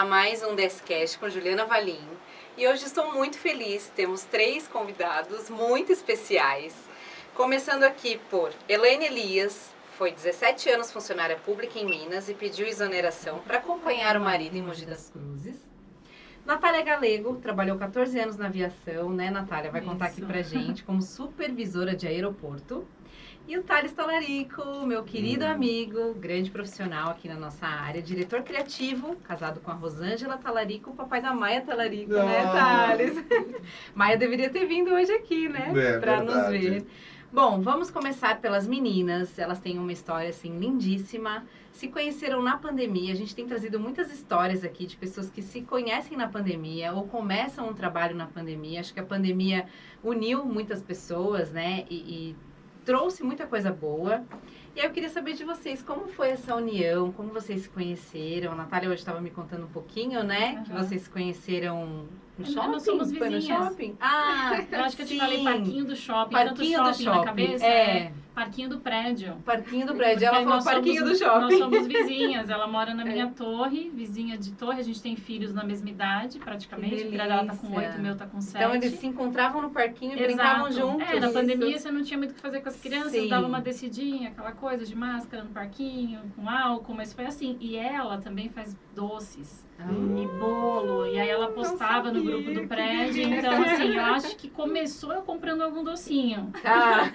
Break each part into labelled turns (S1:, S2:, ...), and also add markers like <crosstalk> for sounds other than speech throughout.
S1: a mais um Descast com Juliana Valim. E hoje estou muito feliz, temos três convidados muito especiais. Começando aqui por Elaine Elias, foi 17 anos funcionária pública em Minas e pediu exoneração para acompanhar o marido em Mogi das Cruzes. Natália Galego trabalhou 14 anos na aviação, né, Natália? Vai contar aqui pra gente como supervisora de aeroporto. E o Thales Talarico, meu querido
S2: Hum.
S1: amigo, grande profissional aqui na nossa área, diretor criativo, casado com a Rosângela Talarico, o papai da Maia Talarico, né,
S2: Ah.
S1: Thales? <laughs> Maia deveria ter vindo hoje aqui, né,
S2: É,
S1: pra nos ver. Bom, vamos começar pelas meninas. Elas têm uma história assim lindíssima. Se conheceram na pandemia. A gente tem trazido muitas histórias aqui de pessoas que se conhecem na pandemia ou começam um trabalho na pandemia. Acho que a pandemia uniu muitas pessoas, né? E, e trouxe muita coisa boa. E aí eu queria saber de vocês, como foi essa união? Como vocês se conheceram? A Natália hoje estava me contando um pouquinho, né? Que
S3: Aham.
S1: vocês se conheceram no
S3: Nós
S1: shopping?
S3: somos
S1: Foi no
S3: vizinhas.
S1: shopping? Ah,
S3: Eu acho que eu te <laughs> falei parquinho do shopping,
S1: Parquinho do
S3: shopping,
S1: shopping.
S3: na cabeça,
S1: é.
S3: Parquinho do prédio.
S1: Parquinho do prédio.
S3: Porque
S1: Ela falou parquinho
S3: somos-
S1: do shopping.
S3: Nós somos vizinhas, ela mora na minha
S1: É.
S3: torre, vizinha de torre, a gente tem filhos na mesma idade, praticamente. Filho dela tá com oito, o meu tá com sete.
S1: Então eles se encontravam no parquinho e brincavam juntos.
S3: É, na
S1: Isso.
S3: pandemia você não tinha muito o que fazer com as crianças,
S1: Sim.
S3: dava uma descidinha, aquela coisa de máscara no parquinho, com álcool, mas foi assim. E ela também faz doces
S1: Ah,
S3: e bolo, e aí ela postava no grupo do prédio. Então, assim, eu acho que começou eu comprando algum docinho.
S1: Tá.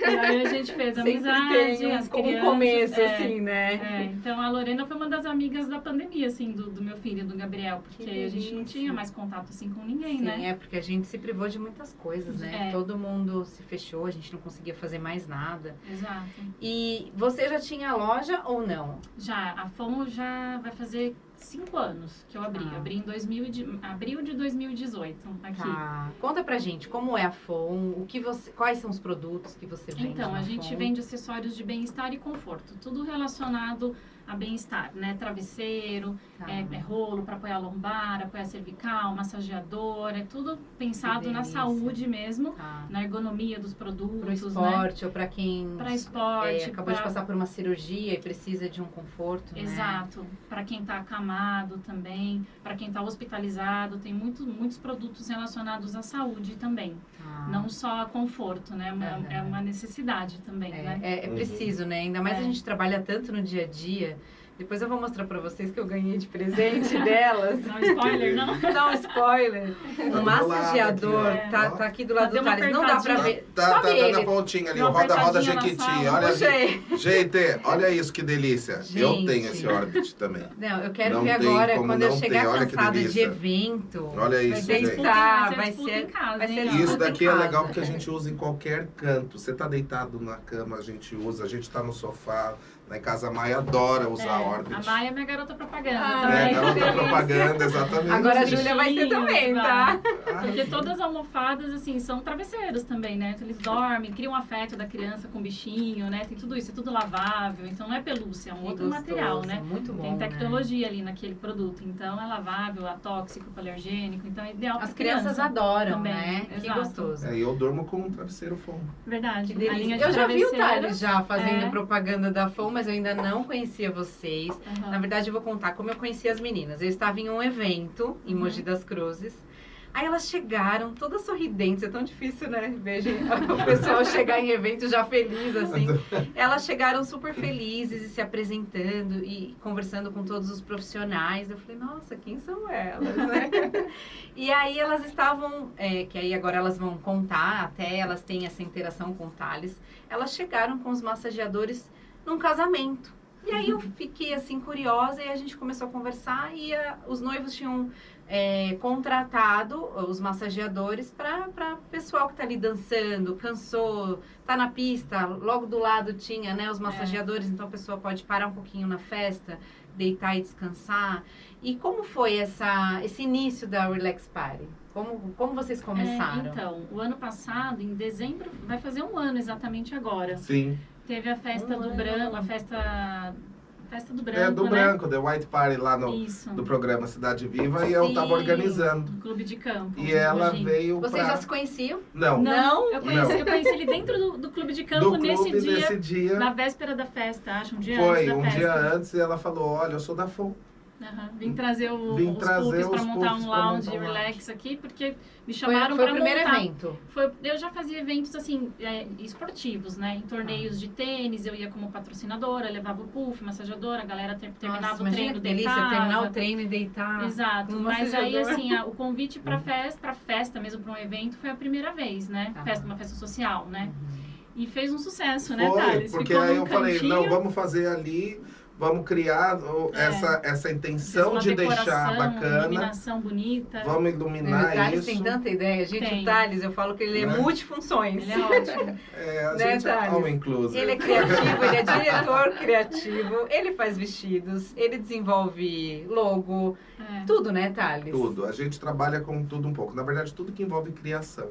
S3: E aí a gente fez amizade,
S1: tem
S3: as
S1: como um
S3: crianças.
S1: começo,
S3: é,
S1: assim, né?
S3: é, então a Lorena foi uma das amigas da pandemia, assim, do, do meu filho, do Gabriel, porque
S1: Que
S3: a gente não tinha mais contato assim com ninguém,
S1: Sim,
S3: né?
S1: é porque a gente se privou de muitas coisas, né?
S3: É.
S1: Todo mundo se fechou, a gente não conseguia fazer mais nada.
S3: Exato.
S1: E você já tinha loja ou não?
S3: Já, a FOMO já vai fazer cinco anos que eu abri.
S1: Tá.
S3: Eu abri em 2000, e de- abril de 2018 aqui.
S1: Tá. Conta pra gente como é a FON, o que você, quais são os produtos que você vende
S3: Então, a gente vende acessórios de bem-estar e conforto, tudo relacionado a bem-estar, né? Travesseiro,
S1: Tá.
S3: é, é rolo para apoiar a lombar, apoiar a cervical, massageador, é tudo pensado na saúde mesmo,
S1: Tá.
S3: na ergonomia dos
S1: Pro
S3: produtos, né?
S1: esporte ou pra quem
S3: Para
S1: é,
S3: esporte,
S1: acabou de
S3: pra-
S1: passar por uma cirurgia e precisa de um conforto, né?
S3: Exato. Para quem está acamado também, para quem está hospitalizado, tem muito, muitos produtos relacionados à saúde também.
S1: Tá.
S3: Não só a conforto, né? É uma-. É uma necessidade também,
S1: É,
S3: né?
S1: é- é preciso, né? Ainda mais a
S3: É.
S1: gente trabalha tanto no dia a dia. Depois eu vou mostrar pra vocês que eu ganhei de presente delas.
S3: Não spoiler, não? <laughs>
S1: Um spoiler. Um
S2: do lado
S1: massageador.
S2: aqui,
S1: tá, tá aqui do lado
S3: Deu
S1: do Thales. Não dá pra
S3: apertadinha.
S1: ver.
S2: Tá,
S1: Sobe
S2: tá dando
S1: ele.
S2: a pontinha ali, roda, roda,
S3: na
S2: Jequiti. Olha
S1: Puxei.
S2: Gente, olha isso, que delícia. Eu
S1: Gente.
S2: tenho esse Orbit também.
S1: Não, eu quero
S2: Não
S1: ver
S2: tem
S1: agora, quando eu
S2: não
S1: chegar
S2: que
S1: cansada de evento.
S2: Olha
S1: vai
S2: isso,
S1: ter
S2: gente.
S1: tá,
S3: Vai
S1: vai
S3: ser casa,
S1: vai ser
S2: Isso daqui é legal porque a gente usa em qualquer canto. Você tá deitado na cama, a gente usa. A gente tá no sofá. Lá em casa a Maia adora usar
S3: É,
S2: Orbit.
S3: a Maia é minha garota propaganda
S1: Ah,
S2: É,
S3: também.
S2: garota
S1: delícia. <laughs>
S2: propaganda, exatamente.
S1: Agora a Júlia vai ser também,
S3: vai.
S1: tá?
S3: Porque todas as almofadas, assim, são travesseiros também, né? Então, eles dormem, criam afeto da criança com o bichinho, né? Tem tudo isso, é tudo lavável. Então, não é pelúcia, é um
S1: Que
S3: outro
S1: gostoso,
S3: material, né?
S1: Muito bom.
S3: Tem
S1: né?
S3: tecnologia ali naquele produto. Então, é lavável, atóxico, alergênico. Então, é ideal
S1: As crianças
S3: criança.
S1: adoram,
S3: também,
S1: né? Que
S3: exato.
S1: gostoso.
S2: É, e eu durmo com um travesseiro fomo.
S3: Verdade.
S1: Que
S3: A linha
S1: delícia.
S3: de
S1: Eu já vi o. Thales já fazendo
S3: É.
S1: propaganda da FOM, mas eu ainda não conhecia vocês.
S3: Aham.
S1: Na verdade, eu vou contar como eu conheci as meninas. Eu estava em um evento em
S3: Uhum.
S1: Mogi das Cruzes. Aí elas chegaram, todas sorridentes. É tão difícil, né? Veja <laughs> o pessoal chegar em evento já feliz, assim. <laughs> Elas chegaram super felizes e se apresentando e conversando com todos os profissionais. Eu falei, nossa, quem são elas, né? <laughs> e aí elas estavam, é, que aí agora elas vão contar, até elas têm essa interação com o Thales. Elas chegaram com os massageadores num casamento. E aí eu fiquei assim curiosa e a gente começou a conversar e a- os noivos tinham é, contratado os massageadores para pessoal que tá ali dançando, cansou, tá na pista, logo do lado tinha né, os massageadores, então a pessoa pode parar um pouquinho na festa, deitar e descansar. E como foi essa, esse início da Relax Party? Como, como vocês começaram?
S3: É, então, o ano passado, em dezembro, vai fazer um ano exatamente agora.
S2: Sim.
S3: Teve a festa
S1: Um
S3: do branco, a festa. Festa do branco.
S2: É do
S3: né?
S2: branco, The White Party lá no,
S3: Isso.
S2: do programa Cidade Viva e eu
S1: Sim.
S2: tava organizando.
S3: Do clube de campo.
S2: E ela veio
S1: Vocês
S2: pra...
S1: já se conheciam?
S2: Não,
S3: Não, eu conheci,
S2: Não.
S3: eu conheci ele dentro do, do clube de campo
S2: do
S3: nesse
S2: clube
S3: dia,
S2: nesse dia.
S3: na véspera da festa, acho, um dia
S2: Foi,
S3: antes da
S2: um
S3: festa.
S2: dia antes e ela falou, olha, eu sou da FOM.
S3: Vim trazer o,
S2: Vim
S3: os
S2: trazer
S3: para montar um
S2: pra
S3: lounge
S2: montar um
S3: relax aqui, porque me
S1: Foi,
S3: chamaram
S1: foi
S3: para
S1: o primeiro
S3: montar.
S1: evento.
S3: Foi, eu já fazia eventos assim, é, esportivos, né? Em torneios de tênis, eu ia como patrocinadora, levava o puff, massageadora, a galera ter- terminava
S1: Nossa,
S3: o
S1: imagina
S3: treino,
S1: delícia
S3: deitava.
S1: terminar o treino e deitar.
S3: Exato, mas aí assim, a- o convite para festa, para festa mesmo, para um evento, foi a primeira vez, né?
S1: Ah.
S3: Festa, uma festa social, né?
S1: Uhum.
S3: E fez um sucesso, né,
S2: Foi,
S3: Thales?
S2: porque
S3: Ficou
S2: aí eu falei,
S3: cantinho,
S2: não, vamos fazer ali, vamos criar o-
S3: É.
S2: essa, essa intenção de deixar bacana,
S3: iluminação bonita.
S2: vamos
S1: O
S2: iluminar
S1: Thales
S2: isso.
S1: tem tanta ideia. Gente,
S3: Tem.
S1: o Thales, eu falo que ele é
S2: Né?
S1: multifunções.
S3: Ele é ótimo. <laughs>
S2: É, a
S1: Né,
S2: gente é.
S1: Ele é criativo, ele é <laughs> diretor criativo, ele faz vestidos, ele desenvolve logo,
S3: É.
S1: tudo, né, Thales?
S2: Tudo. A gente trabalha com tudo um pouco. Na verdade, tudo que envolve criação.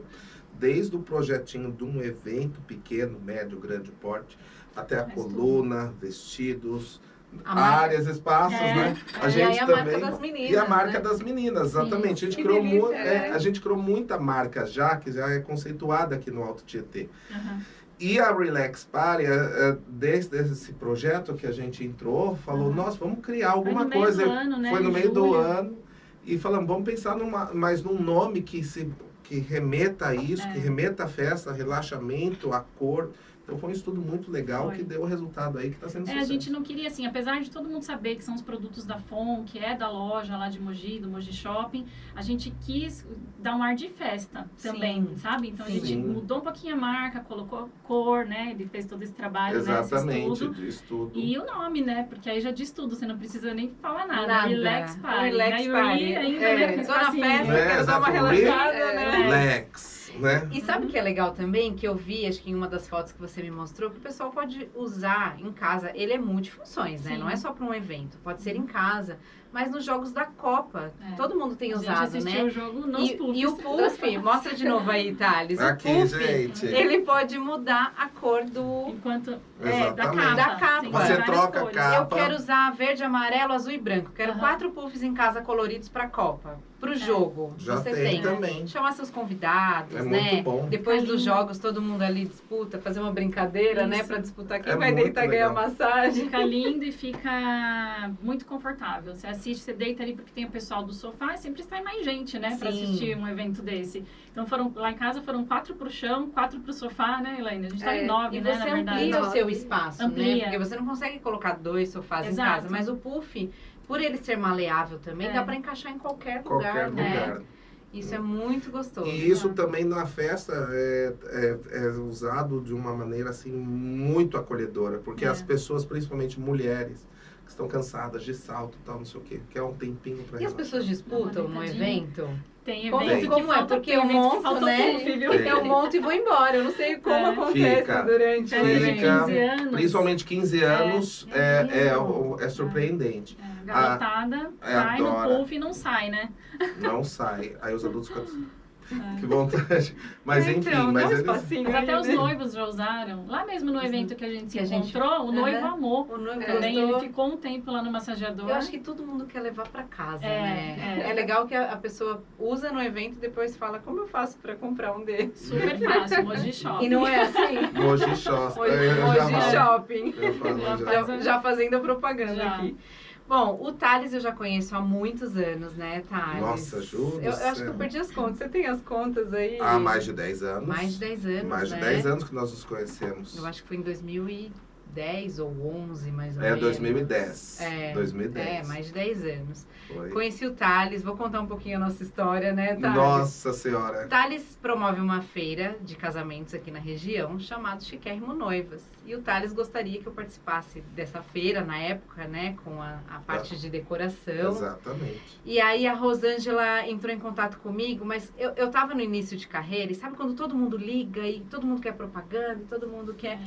S2: Desde o projetinho de um evento pequeno, médio, grande porte, até a
S3: Faz tudo.
S2: coluna, vestidos, áreas, espaços,
S3: É,
S2: né?
S3: é.
S2: A
S1: E
S2: gente
S1: a
S2: também.
S1: marca das meninas.
S2: E a marca
S1: né?
S2: das meninas, exatamente. A gente criou
S1: delícia,
S2: é,
S1: é.
S2: a gente criou muita marca já, que já é conceituada aqui no Alto Tietê.
S3: Aham.
S2: E a Relax Party, é, é, desde esse projeto que a gente entrou, falou,
S3: Aham.
S2: nossa, vamos criar alguma
S3: Foi no meio
S2: coisa.
S3: do ano, né?
S2: Foi no
S3: Em
S2: meio do
S3: julho.
S2: ano. E falamos, vamos pensar numa, mais num nome que se que remeta a isso,
S3: É.
S2: que remeta a festa, relaxamento, a cor. Então foi um estudo muito legal
S3: Foi.
S2: que deu o resultado aí que está sendo
S3: É, a
S2: sucesso.
S3: gente não queria, assim, apesar de todo mundo saber que são os produtos da FON, que é da loja lá de Mogi, do Mogi Shopping, a gente quis dar um ar de festa também,
S1: Sim.
S3: sabe? Então a
S1: Sim.
S3: gente mudou um pouquinho a marca, colocou cor, né? Ele fez todo esse trabalho,
S2: Exatamente,
S3: né? Estudo.
S2: de estudo.
S3: E o nome, né? Porque aí já diz tudo, você não precisa nem falar nada.
S1: Nada.
S3: Relax Party.
S1: Relax
S3: Aí o
S1: Party.
S3: Ri ainda,
S1: É,
S3: né? com
S1: tô na festa,
S2: É,
S1: quero dar uma relaxada, né?
S2: Lex, né?
S1: E sabe o que é legal também? Que eu vi, acho que em uma das fotos que você me mostrou, que o pessoal pode usar em casa. Ele é multifunções, né?
S3: Sim.
S1: Não é só para um evento. Pode ser em casa. Mas nos jogos da Copa,
S3: É.
S1: todo mundo tem
S3: A gente
S1: usado, né?
S3: o jogo nos
S1: E,
S3: puffs.
S1: e o puff, mostra de novo aí, Thales. O
S2: Aqui,
S1: puff,
S2: gente.
S1: ele pode mudar a cor do...
S3: Enquanto... É, da capa.
S1: Da capa.
S3: Tem
S2: Você troca a capa.
S1: Eu quero usar verde, amarelo, azul e branco. Quero quatro puffs em casa coloridos para Copa. Pro jogo.
S2: Já
S1: Você
S2: tem
S1: tem.
S2: também.
S1: Chamar seus convidados,
S2: É
S1: né?
S2: muito bom.
S1: Depois dos jogos, todo mundo ali disputa, fazer uma brincadeira, né?
S3: Isso.
S1: Pra disputar quem
S2: É
S1: vai deitar e ganhar massagem.
S3: Fica lindo e fica muito confortável. Você assiste, você deita ali porque tem o pessoal do sofá e sempre sai mais gente, né?
S1: Sim.
S3: assistir um evento desse. Então foram lá em casa foram quatro pro chão, quatro pro sofá, né, Elaine? A gente tá
S1: É,
S3: em nove,
S1: e
S3: né,
S1: você
S3: na verdade.
S1: amplia o seu espaço, né?
S3: Amplia.
S1: Porque você não consegue colocar dois sofás
S3: Exato.
S1: em casa. Mas o puff, por ele ser maleável também,
S3: É.
S1: dá pra encaixar em qualquer,
S2: Qualquer
S1: lugar, né?
S2: lugar.
S1: Isso é muito gostoso.
S2: E isso também na festa é, é, é usado de uma maneira assim muito acolhedora, porque
S3: É.
S2: as pessoas, principalmente mulheres, estão cansadas de salto e tal, não sei o quê, quer um tempinho para
S1: E as pessoas disputam no evento?
S3: Tem
S1: Como-
S3: evento que
S1: como é? Porque eu monto, né?
S3: puff, viu?
S2: Tem.
S1: Eu monto e vou embora. Eu não sei como
S3: É.
S1: acontece
S2: Fica.
S1: durante o
S3: Tem
S2: Fica.
S1: evento.
S3: 15 anos.
S2: Principalmente 15 anos
S1: é
S2: é, é, é surpreendente.
S3: É, garotada
S2: é,
S3: vai no
S2: adora.
S3: puff e não sai, né?
S2: Não sai. Aí os adultos ficam.
S3: É.
S2: Que vontade. Mas enfim,
S1: então, dá
S2: mas eles.
S3: Mas até os
S1: né?
S3: noivos já usaram. Lá mesmo no evento que a gente se
S1: Que a gente-
S3: encontrou, o noivo
S1: Aham.
S3: amou.
S1: O noivo
S3: Também
S1: gostou.
S3: ele ficou um tempo lá no massageador.
S1: Eu acho que todo mundo quer levar pra casa,
S3: É,
S1: né?
S3: é.
S1: É. legal que a, a pessoa usa no evento e depois fala como eu faço pra comprar um desses.
S3: Super fácil, Moji Shopping.
S1: E não é assim?
S2: Moji Shopping. Falo.
S1: shopping.
S3: Já,
S2: já
S1: fazendo a propaganda
S3: Já.
S1: aqui. Bom, o Thales eu já conheço há muitos anos, né, Thales?
S2: Nossa, juro
S1: Eu, eu acho que eu perdi as contas. Você tem as contas aí?
S2: Há mais de 10 anos.
S1: Mais de 10 anos,
S2: Mais de
S1: né?
S2: 10 anos que nós nos conhecemos.
S1: Eu acho que foi em 2010 ou 11, mais ou
S2: É
S1: menos.
S2: 2010.
S1: É,
S2: 2010.
S1: É, mais de 10 anos.
S2: Foi.
S1: Conheci o Thales, vou contar um pouquinho a nossa história, né, Thales?
S2: Nossa Senhora.
S1: Thales promove uma feira de casamentos aqui na região chamado Chiquérrimo Noivas. E o Thales gostaria que eu participasse dessa feira na época, né? Com a, a parte de decoração.
S2: Exatamente.
S1: E aí a Rosângela entrou em contato comigo, mas eu, eu tava no início de carreira e sabe quando todo mundo liga e todo mundo quer propaganda e todo mundo quer.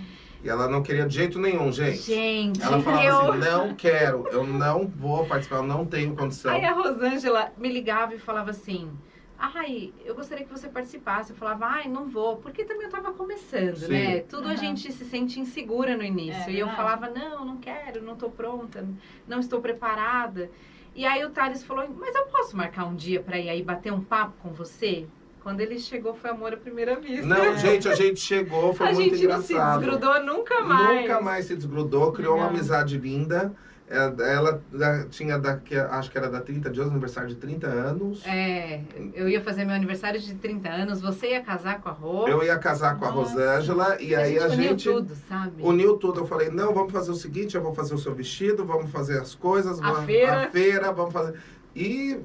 S2: E ela não queria de jeito nenhum, gente.
S1: Gente,
S2: Ela falava
S1: eu.
S2: assim, não quero, eu não vou participar, eu não tenho condição.
S1: Aí a Rosângela me ligava e falava assim. Ai, eu gostaria que você participasse. Eu falava, ai, não vou, porque também eu tava começando,
S2: Sim.
S1: né? Tudo a
S3: Aham.
S1: gente se sente insegura no início.
S3: É,
S1: e eu
S3: verdade.
S1: falava, não, não quero, não tô pronta, não estou preparada. E aí o Thales falou, mas eu posso marcar um dia pra ir aí bater um papo com você? Quando ele chegou, foi amor à primeira vista.
S2: Não, <laughs> gente, a gente chegou, foi
S1: a
S2: muito
S1: gente não se
S2: engraçado.
S1: desgrudou nunca mais.
S2: Nunca mais se desgrudou, criou uma
S3: Legal.
S2: amizade linda. É, ela tinha daqui, acho que era da 30 dias, aniversário de 30 anos.
S1: É, eu ia fazer meu aniversário de 30 anos, você ia casar com a Rô.
S2: Eu ia casar com a
S3: Nossa.
S2: Rosângela e aí a
S1: uniu
S2: gente
S1: tudo, sabe?
S2: uniu tudo. Eu falei, não, vamos fazer o seguinte, eu vou fazer o seu vestido, vamos fazer as coisas,
S1: A
S2: vamos-
S1: feira.
S2: a feira, vamos fazer. E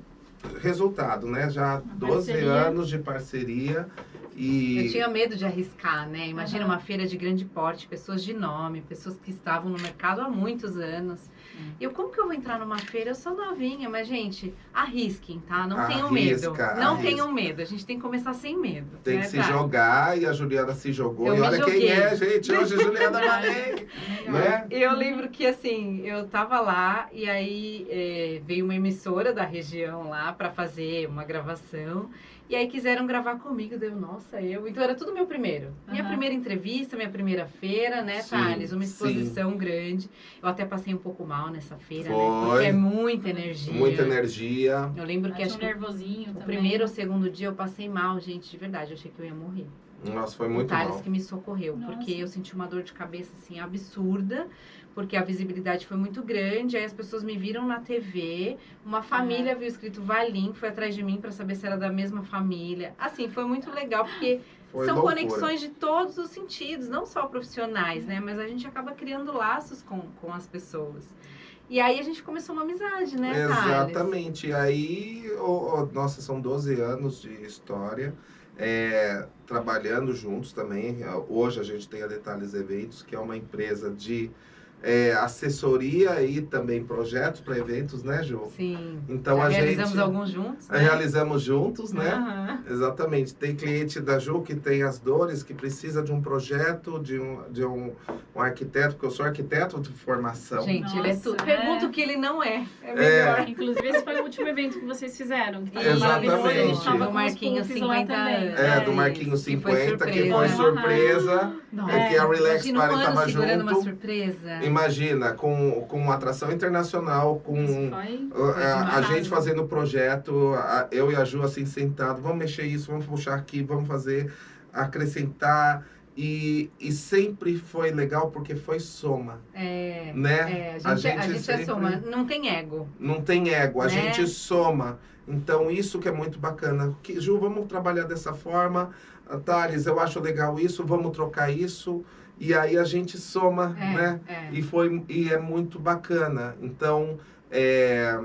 S2: resultado, né? Já 12
S3: parceria.
S2: anos de parceria. E
S1: Eu tinha medo de arriscar, né? Imagina
S3: Aham.
S1: uma feira de grande porte, pessoas de nome, pessoas que estavam no mercado há muitos anos. Eu, como que eu vou entrar numa feira? Eu sou novinha, mas, gente, arrisquem, tá? Não tenham
S2: Arrisca,
S1: medo. Não
S2: arrisca.
S1: tenham medo. A gente tem que começar sem medo.
S2: tem
S1: né,
S2: que se
S1: Tati?
S2: jogar e a Juliana se jogou.
S1: Eu
S2: e olha quem
S1: joguei.
S2: é, gente. Hoje a Juliana Manei. <laughs> né?
S1: Eu lembro que assim, eu tava lá e aí eh, veio uma emissora da região lá pra fazer uma gravação. E aí quiseram gravar comigo, deu, nossa, eu. Então era tudo meu primeiro. Minha
S3: Aham.
S1: primeira entrevista, minha primeira feira, né,
S2: Sim,
S1: Thales? Uma
S2: sim.
S1: exposição grande. Eu até passei um pouco mal nessa feira, né?
S2: Foi.
S1: Porque é muita energia.
S2: Muita energia.
S1: Eu lembro que
S3: Bate
S1: acho
S3: um
S1: que
S3: nervosinho
S1: o
S3: também.
S1: primeiro ou segundo dia eu passei mal, gente, de verdade. Eu achei que eu ia morrer.
S2: Nossa, foi
S1: o
S2: muito
S1: Thales
S2: mal.
S1: que me socorreu,
S3: Nossa.
S1: porque eu senti uma dor de cabeça assim absurda, porque a visibilidade foi muito grande, aí as pessoas me viram na TV, uma família viu escrito Valim, foi atrás de mim para saber se era da mesma família. Assim, foi muito legal porque <laughs>
S2: Foi
S1: são
S2: loucura.
S1: conexões de todos os sentidos, não só profissionais, né, mas a gente acaba criando laços com, com as pessoas. E aí a gente começou uma amizade, né, Thales?
S2: Exatamente. E aí, ô, ô, nossa, são 12 anos de história. é, trabalhando juntos também. Hoje a gente tem a Detalhes Eventos, que é uma empresa de é, assessoria e também projetos para eventos, né, Ju?
S1: Sim.
S2: Então
S1: Já
S2: a
S1: realizamos
S2: gente
S1: alguns juntos, né?
S2: realizamos juntos, né?
S1: Aham.
S2: Exatamente. Tem cliente da Ju que tem as dores, que precisa de um projeto, de um, de um, um arquiteto, porque eu sou arquiteto de formação.
S1: Gente, ele é
S3: Nossa,
S1: tudo.
S3: é.
S1: Pergunta o que ele não é. É
S2: É.
S1: melhor.
S3: Inclusive, esse foi o último evento que vocês fizeram. Que
S2: Exatamente.
S3: maravilhoso. A gente tava
S1: Do Marquinhos
S3: puffs lá
S1: 50
S3: também.
S1: anos.
S2: É,
S1: É,
S2: do Marquinhos
S1: que foi
S2: 50, que foi
S1: surpresa.
S2: surpresa.
S1: Nossa,
S2: É que a Relax
S1: imagina um
S2: Party
S1: ano
S2: tava
S1: segurando uma surpresa.
S2: Imagina, com, com uma atração internacional, com
S3: Isso
S2: uh,
S3: foi...
S2: a, a gente fazendo o projeto, a- eu e a Ju assim sentado, vamos mexer isso, vamos puxar aqui, vamos fazer, acrescentar. E, e sempre foi legal porque foi soma,
S1: É,
S2: né?
S1: é, a gente, a gente, é
S2: sempre-
S1: soma, não tem ego.
S2: Não tem ego, a
S1: Né?
S2: gente soma. Então, isso que é muito bacana. Que, Ju, vamos trabalhar dessa forma. Ah, Thales, eu acho legal isso, vamos trocar isso. E aí a gente soma,
S1: É,
S2: né?
S1: é.
S2: E, foi, e é muito bacana. Então, é,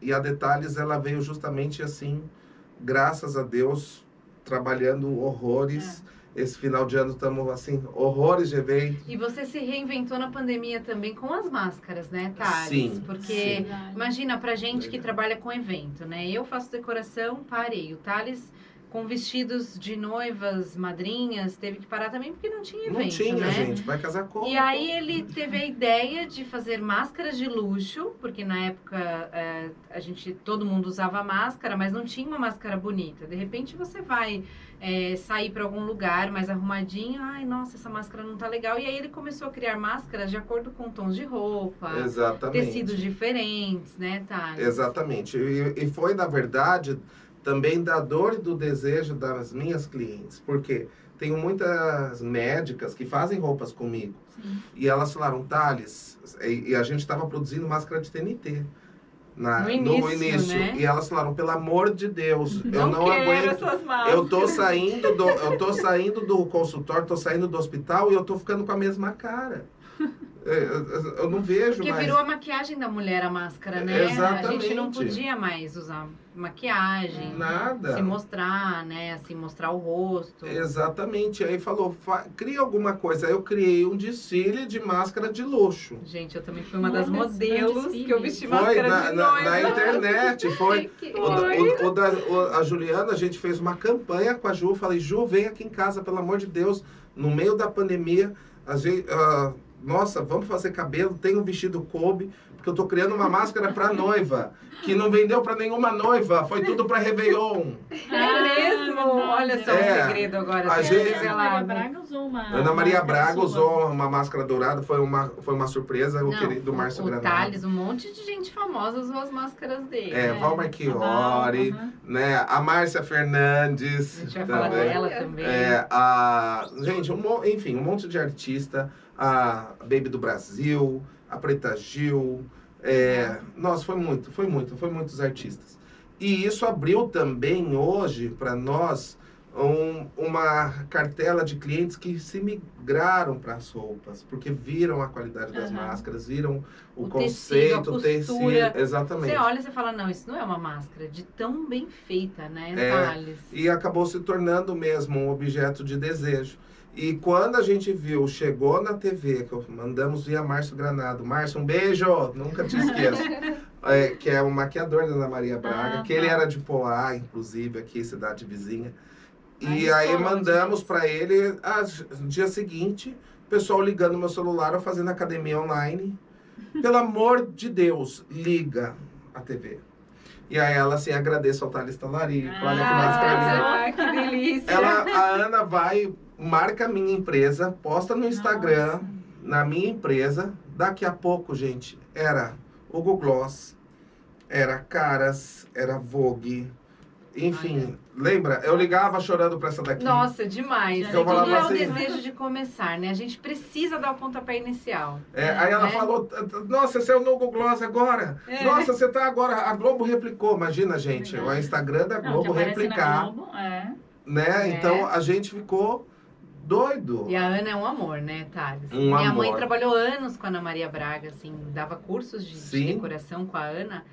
S2: e a Detalhes, ela veio justamente assim, graças a Deus, trabalhando horrores.
S1: É.
S2: Esse final de ano estamos, assim, horrores de evento.
S1: E você se reinventou na pandemia também com as máscaras, né, Thales?
S2: Sim,
S1: Porque
S3: Verdade.
S1: imagina pra gente que trabalha com evento, né? Eu faço decoração, parei. O Thales com vestidos de noivas, madrinhas, teve que parar também porque não tinha evento,
S2: Não tinha,
S1: né?
S2: gente. Vai casar como?
S1: E aí ele teve a ideia de fazer máscaras de luxo, porque na época é, a gente todo mundo usava máscara, mas não tinha uma máscara bonita. De repente você vai é, sair para algum lugar mais arrumadinho, ai nossa essa máscara não tá legal. E aí ele começou a criar máscaras de acordo com tons de roupa,
S2: Exatamente.
S1: tecidos diferentes, né, Thales?
S2: Exatamente. E, e foi, na verdade, também da dor e do desejo das minhas clientes. Porque tenho muitas médicas que fazem roupas comigo.
S3: Sim.
S2: E elas falaram, Thales, e, e a gente estava produzindo máscara de TNT. Na,
S1: No início, né?
S2: E elas falaram, pelo amor de Deus, eu não aguento. Eu tô saindo do, eu tô saindo do consultório, tô saindo do hospital e eu tô ficando com a mesma cara. <laughs> Eu, eu- não vejo
S1: Porque
S2: mais.
S1: virou a maquiagem da mulher a máscara, né? A gente não
S2: Exatamente.
S1: podia mais usar maquiagem.
S2: Nada.
S1: Se mostrar, né? Assim, mostrar o rosto.
S2: Exatamente. Aí falou, "Fa- cria alguma coisa. Aí eu criei um desfile de máscara de luxo.
S1: Gente, eu também fui uma das
S3: Olha,
S1: modelos que eu vesti
S2: Foi
S1: máscara
S2: na,
S1: de
S2: na- na internet, foi. <laughs>
S1: Que-
S2: O, da- o- o da- o- a Juliana, a gente fez uma campanha com a Ju. Falei, Ju, vem aqui em casa, pelo amor de Deus. No meio da pandemia, a gente, ah, nossa, vamos fazer cabelo. Tem um vestido Kobe, porque eu tô criando uma máscara pra noiva, que não vendeu pra nenhuma noiva. Foi tudo pra Réveillon.
S1: É mesmo? Olha só
S2: É.
S1: o segredo agora.
S2: A gente-
S3: Ana Maria
S1: revelado.
S3: Braga usou uma.
S2: Ana Maria Braga
S3: sua.
S2: usou uma máscara dourada, foi uma, foi uma surpresa, o
S1: Não,
S2: querido Márcio
S1: o, o
S2: Granado.
S1: Thales, um monte de gente famosa usou as máscaras dele.
S2: É, Val Marchiori, né? A Márcia Fernandes.
S1: A gente vai falar
S2: também.
S1: dela também.
S2: É, a, gente, um, enfim, um monte de artista. A Baby do Brasil, a Preta Gil, É, nossa, foi muito, foi muito, foi muitos artistas. E isso abriu também hoje para nós um, uma cartela de clientes que se migraram para as roupas, porque viram a qualidade das
S3: Aham.
S2: máscaras, viram o,
S1: O
S2: conceito,
S1: tecido, a
S2: o tecido, exatamente.
S1: Você olha e fala, não, isso não é uma máscara, de tão bem feita, né,
S2: É.
S1: Thales?
S2: E acabou se tornando mesmo um objeto de desejo. E quando a gente viu, chegou na TV, que mandamos via Márcio Granado. Márcio, um beijo! Nunca te esqueço. <laughs> É, que é o maquiador da Ana Maria Braga,
S3: Ah,
S2: que ele era de Poá, inclusive, aqui, cidade vizinha.
S3: Ah,
S2: E aí
S3: falou
S2: mandamos para ele, ah, no dia seguinte, o pessoal ligando no meu celular, eu fazendo academia online. Pelo amor de Deus, liga a TV. E aí ela assim, agradeço ao Thales Talarico, olha que linda.
S1: Ah, que delícia!
S2: Ela, a Ana vai, marca a minha empresa, posta no Instagram,
S3: Nossa.
S2: na minha empresa. Daqui a pouco, gente, era Hugo Gloss, era Caras, era Vogue. Enfim, lembra? Eu ligava chorando pra essa daqui.
S1: Nossa, demais.
S3: Eu
S1: Tudo
S2: falava
S1: é o
S2: assim-
S1: desejo de começar, né? A gente precisa dar o pontapé inicial.
S2: É, aí ela
S1: né?
S2: falou, nossa, você é o Google Gloss agora.
S1: É.
S2: Nossa, você tá agora. A Globo replicou. Imagina, gente, o Instagram da
S3: Não,
S2: Globo
S3: na
S2: replicar.
S3: Globo, é.
S2: Né?
S1: É.
S2: Então a gente ficou doido.
S1: E a Ana é um amor, né, Thales?
S2: Um
S1: Minha mãe
S2: amor.
S1: trabalhou anos com a Ana Maria Braga, assim, dava cursos de, de decoração com a Ana.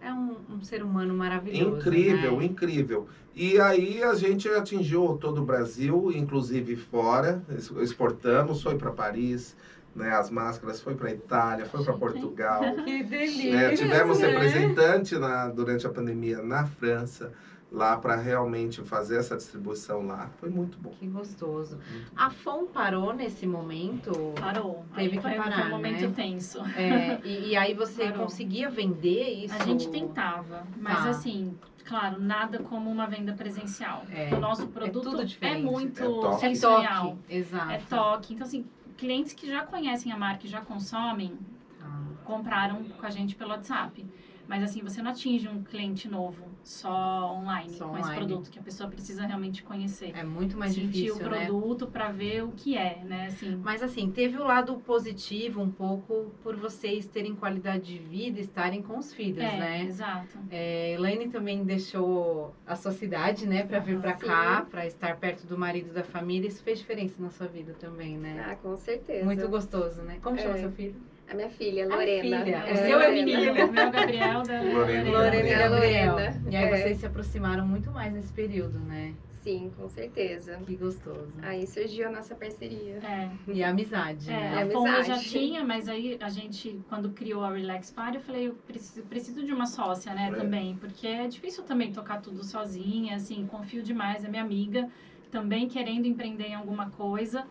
S1: É um, um ser humano maravilhoso.
S2: Incrível,
S1: né?
S2: incrível. E aí a gente atingiu todo o Brasil, inclusive fora, exportamos, foi para Paris, né? As máscaras foi para Itália, foi para? Portugal.
S1: Que delícia.
S2: né? Tivemos
S1: né?
S2: representante na, durante a pandemia na França, lá para realmente fazer essa distribuição lá. Foi muito bom.
S1: Que gostoso.
S2: Muito.
S1: A FOM parou nesse momento.
S3: Parou.
S1: Teve que
S3: foi,
S1: parar,
S3: foi um momento
S1: né?
S3: tenso.
S1: É, e, e aí você
S3: Parou.
S1: conseguia vender isso?
S3: A gente tentava, mas
S1: Tá.
S3: assim, claro, nada como uma venda presencial.
S1: É.
S3: O nosso produto
S1: tudo
S3: é,
S1: diferente.
S3: muito
S2: É toque.
S1: É
S3: sensorial.
S1: toque. Exato.
S3: É toque. Então, assim, clientes que já conhecem a marca e já consomem,
S1: Ah,
S3: compraram com a gente pelo WhatsApp. Mas assim, você não atinge um cliente novo só online
S1: Só
S3: com esse
S1: online.
S3: produto, que a pessoa precisa realmente conhecer.
S1: É muito mais
S3: Sentir
S1: difícil,
S3: o
S1: né?
S3: produto pra ver o que é, né? Assim,
S1: Mas assim, teve o lado positivo um pouco por vocês terem qualidade de vida, estarem com os filhos,
S3: é,
S1: né?
S3: exato.
S1: É, Elaine também deixou a sua cidade, né, para vir para cá, para estar perto do marido e da família. Isso fez diferença na sua vida também, né?
S4: Ah, com certeza.
S1: Muito gostoso, né? Como chama
S4: É.
S1: seu filho?
S4: A minha filha,
S1: A
S4: Lorena.
S1: filha.
S3: É,
S1: O seu é
S3: o
S1: menino.
S3: meu Gabriel da <laughs>
S2: Lorena.
S1: Lorena e
S4: É a. Lorena.
S1: E aí
S4: É.
S1: vocês se aproximaram muito mais nesse período, né?
S4: Sim, com certeza.
S1: Que gostoso.
S4: Aí surgiu a nossa parceria.
S3: É,
S1: E a amizade,
S3: é,
S1: né?
S3: a Fonda já
S4: amizade.
S3: tinha, mas aí a gente, quando criou a Relax Party, eu falei, eu preciso, preciso de uma sócia, né,
S2: É.
S3: também, porque é difícil também tocar tudo sozinha, assim, confio demais, é minha amiga, também querendo empreender em alguma coisa.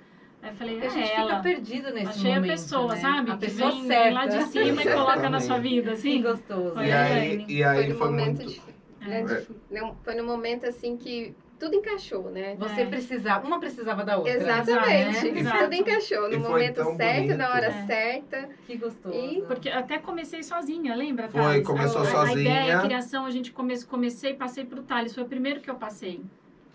S3: Aí eu falei,
S1: A gente
S3: é
S1: fica
S3: ela.
S1: perdido nesse
S3: Achei
S1: momento,
S3: a pessoa,
S1: né?
S3: sabe?
S1: A
S3: que
S1: pessoa
S3: vem,
S1: certa.
S3: lá de cima e coloca na sua vida,
S1: Que
S3: assim.
S1: gostoso.
S3: Foi
S2: E
S3: a
S2: aí, e aí
S4: foi
S2: foi
S4: no momento
S2: muito.
S4: de, né,
S2: É.
S4: de- não, foi no momento assim que tudo encaixou, né?
S1: Você
S3: É.
S1: precisava, uma precisava da outra.
S4: Exatamente.
S3: Exato.
S4: Tudo encaixou no momento certo,
S2: bonito.
S4: na hora
S3: É.
S4: certa.
S1: Que gostoso.
S4: E
S3: Porque até comecei sozinha, lembra,
S2: Foi,
S3: Thales?
S2: começou
S3: a,
S2: sozinha.
S3: A ideia, a criação, a gente come, comecei e passei pro Thales. Foi o primeiro que eu passei,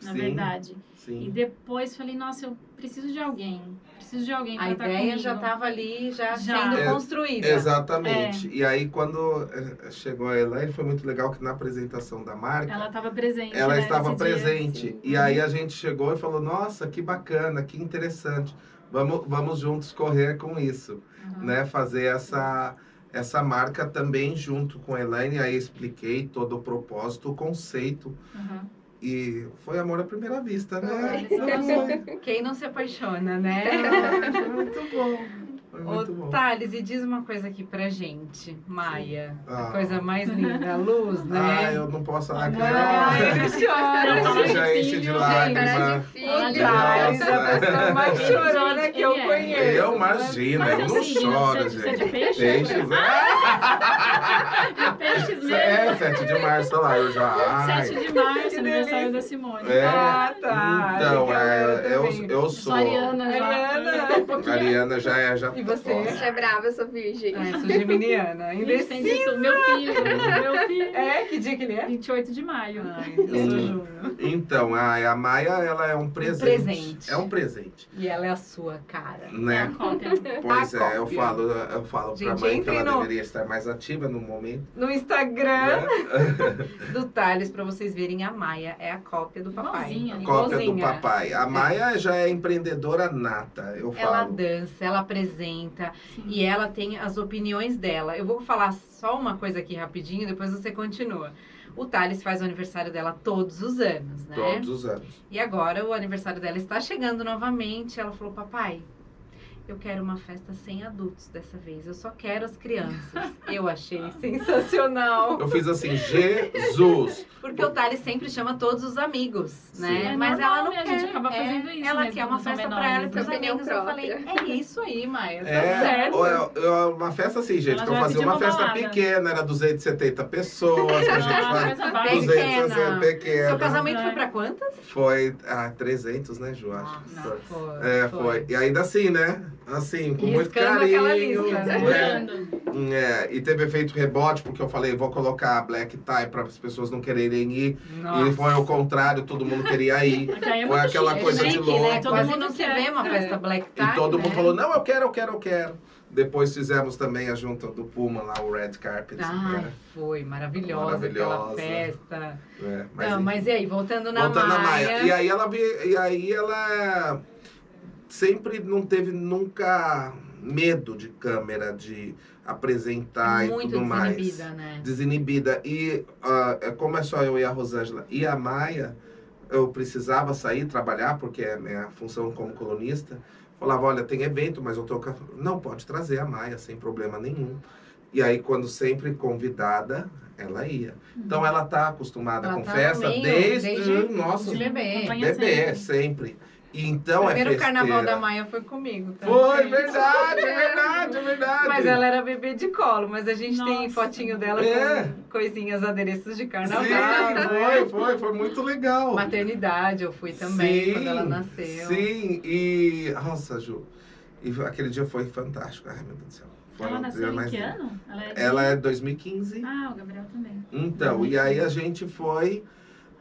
S3: na
S2: Sim,
S3: verdade. E
S2: Sim.
S3: depois falei, nossa, eu preciso de alguém. Preciso de alguém
S1: A ideia
S3: comigo.
S1: já estava ali, já,
S3: Já.
S1: sendo
S2: É,
S1: construída.
S2: Exatamente. E aí, quando eh, chegou a Elaine, foi muito legal que na apresentação da marca,
S3: Ela estava presente,
S2: ela
S3: né,
S2: estava
S3: dia.
S2: presente.
S4: sim.
S2: E aí a gente chegou e falou: Nossa, que bacana, que interessante. Vamos, vamos juntos correr com isso,
S3: Uhum.
S2: né? Fazer essa, essa marca também junto com a Elaine. Aí expliquei todo o propósito, o conceito.
S3: Uhum.
S2: E foi amor à primeira vista, né?
S3: Foi, <laughs>
S1: Quem não se apaixona, né?
S2: foi muito bom. Foi muito
S1: Ô,
S2: bom.
S1: Thales, e diz uma coisa aqui pra gente, Maia. A
S2: Ah.
S1: coisa mais linda, a luz, né?
S2: Ah, eu não posso falar que
S1: Ai,
S2: não.
S1: ele chora, gente.
S2: Já enche de
S3: filho,
S2: lágrima.
S4: Cara de
S1: O Thales, a pessoa mais chorona que eu
S3: é.
S1: conheço.
S2: Eu imagino, eu
S3: é
S2: não choro,
S3: é
S2: gente. <laughs>
S3: de peixe? Mesmo.
S2: É, 7 de março, olha lá, eu já. Ai.
S3: 7 de março, aniversário da Simone.
S2: É.
S1: Ah, tá.
S2: Então, é, eu,
S1: também.
S2: eu sou.
S3: Ariana já.
S1: Ariana. <laughs>
S3: Um.
S2: Ariana já é. Já
S1: E você?
S4: Você é brava, eu sou virgem.
S1: Ah, eu sou geminiana. Indecisa.
S3: Meu filho, meu filho. <laughs>
S1: É, que dia que ele é?
S3: 28 de maio.
S1: Ai, eu sou
S2: Hum.
S1: junho.
S2: Então, a, a Maia, ela é um presente.
S1: presente.
S2: É um presente.
S1: E ela é a sua cara.
S3: É a
S2: Né?
S3: cópia.
S2: Pois
S1: A
S2: é, eu
S1: cópia.
S2: falo, eu falo pra
S1: Gente,
S2: mãe que ela
S1: no-
S2: deveria estar mais ativa no momento.
S1: No Instagram
S2: Né? <laughs>
S1: do Thales, pra vocês verem, a Maia é a cópia do papai.
S3: Igualzinha.
S2: Cópia do papai. A Maia já é empreendedora nata, eu
S1: Ela
S2: falo.
S1: dança, ela apresenta
S3: Sim.
S1: e ela tem as opiniões dela. Eu vou falar só uma coisa aqui rapidinho, depois você continua. O Thales faz o aniversário dela todos os anos, né?
S2: Todos os anos.
S1: E agora o aniversário dela está chegando novamente. Ela falou: Papai, eu quero uma festa sem adultos dessa vez. Eu só quero as crianças. Eu achei <laughs> sensacional.
S2: Eu fiz assim, Jesus.
S1: Porque o Thales sempre chama todos os amigos, né?
S3: É
S1: Mas
S3: normal,
S1: ela não
S3: né? A
S1: quer.
S3: gente acaba
S1: é,
S3: fazendo isso
S1: Ela
S3: mesmo
S1: quer uma festa pra
S3: menores,
S1: ela e pros
S4: né?
S1: Amigos. Eu falei. É isso aí, Maia. Tá
S2: É,
S1: certo.
S2: é- é uma festa assim, gente,
S3: Ela
S2: que eu
S3: já vai
S2: fazia
S3: pedir
S2: uma
S3: uma
S2: festa
S3: balada.
S2: pequena, era 270 pessoas, a gente
S3: Ah,
S2: faz.
S1: Bem
S2: 260
S1: pequena.
S2: pequena.
S1: Seu casamento
S3: É.
S1: foi pra quantas?
S2: Foi ah, 300, né, Ju? Acho.
S1: Nossa,
S2: Foi.
S1: foi.
S2: É, foi. E ainda assim, né? Assim, com muito carinho.
S1: aquela né?
S2: né? É, e teve efeito rebote, porque eu falei, vou colocar a black tie para as pessoas não quererem ir. E
S1: Nossa.
S2: foi ao contrário, todo mundo queria ir. <laughs>
S3: É
S2: Foi aquela
S3: chique,
S2: coisa
S3: né?
S2: de
S1: chique,
S2: louco.
S1: né?
S3: Todo
S1: Quase
S3: mundo
S1: não se
S3: quer.
S1: vê uma
S3: É.
S1: festa black tie,
S2: E todo
S1: né?
S2: mundo falou, não, eu quero, eu quero, eu quero. Depois fizemos também a junta do Puma lá, o Red Carpet.
S1: Ai,
S2: né?
S1: foi maravilhosa, aquela
S2: Maravilhosa.
S1: festa.
S2: É,
S1: Mas, não,
S2: enfim.
S1: mas e aí, voltando na
S2: Voltando
S1: Maia.
S2: Maia. E aí ela e aí ela sempre não teve nunca medo de câmera, de apresentar e
S1: muito
S2: tudo mais.
S1: desinibida, né?
S2: Desinibida. E é como é só eu e a Rosângela e a Maia, eu precisava sair trabalhar, porque é a minha função como colunista. Falava, olha, tem evento, mas eu tô... Não, pode trazer a Maia, sem problema nenhum. E aí, quando sempre convidada, ela ia. Então, ela tá acostumada
S1: Ela
S2: com
S1: tá
S2: festa
S1: meio,
S2: desde,
S1: desde-
S2: nossa,
S1: de bebê.
S2: bebê,
S3: sempre.
S2: sempre. Então
S1: o
S2: é
S1: primeiro
S2: festeira.
S1: carnaval da Maia foi comigo. tá?
S2: Foi, verdade, é verdade, é verdade.
S1: Mas ela era bebê de colo, mas a gente tem
S3: Nossa.
S1: fotinho dela
S2: É.
S1: com coisinhas, adereços de carnaval.
S2: Sim, foi, foi, foi muito legal.
S1: Maternidade, eu fui também
S2: Sim,
S1: quando ela nasceu.
S2: Sim, e. Nossa, Ju. E aquele dia foi fantástico. Ai, meu Deus do céu. Foi
S3: Ela nasceu em
S2: mais
S3: que ano? Ela é de...
S2: Ela é 2015.
S3: Ah, o Gabriel também.
S2: Então, e aí a gente foi.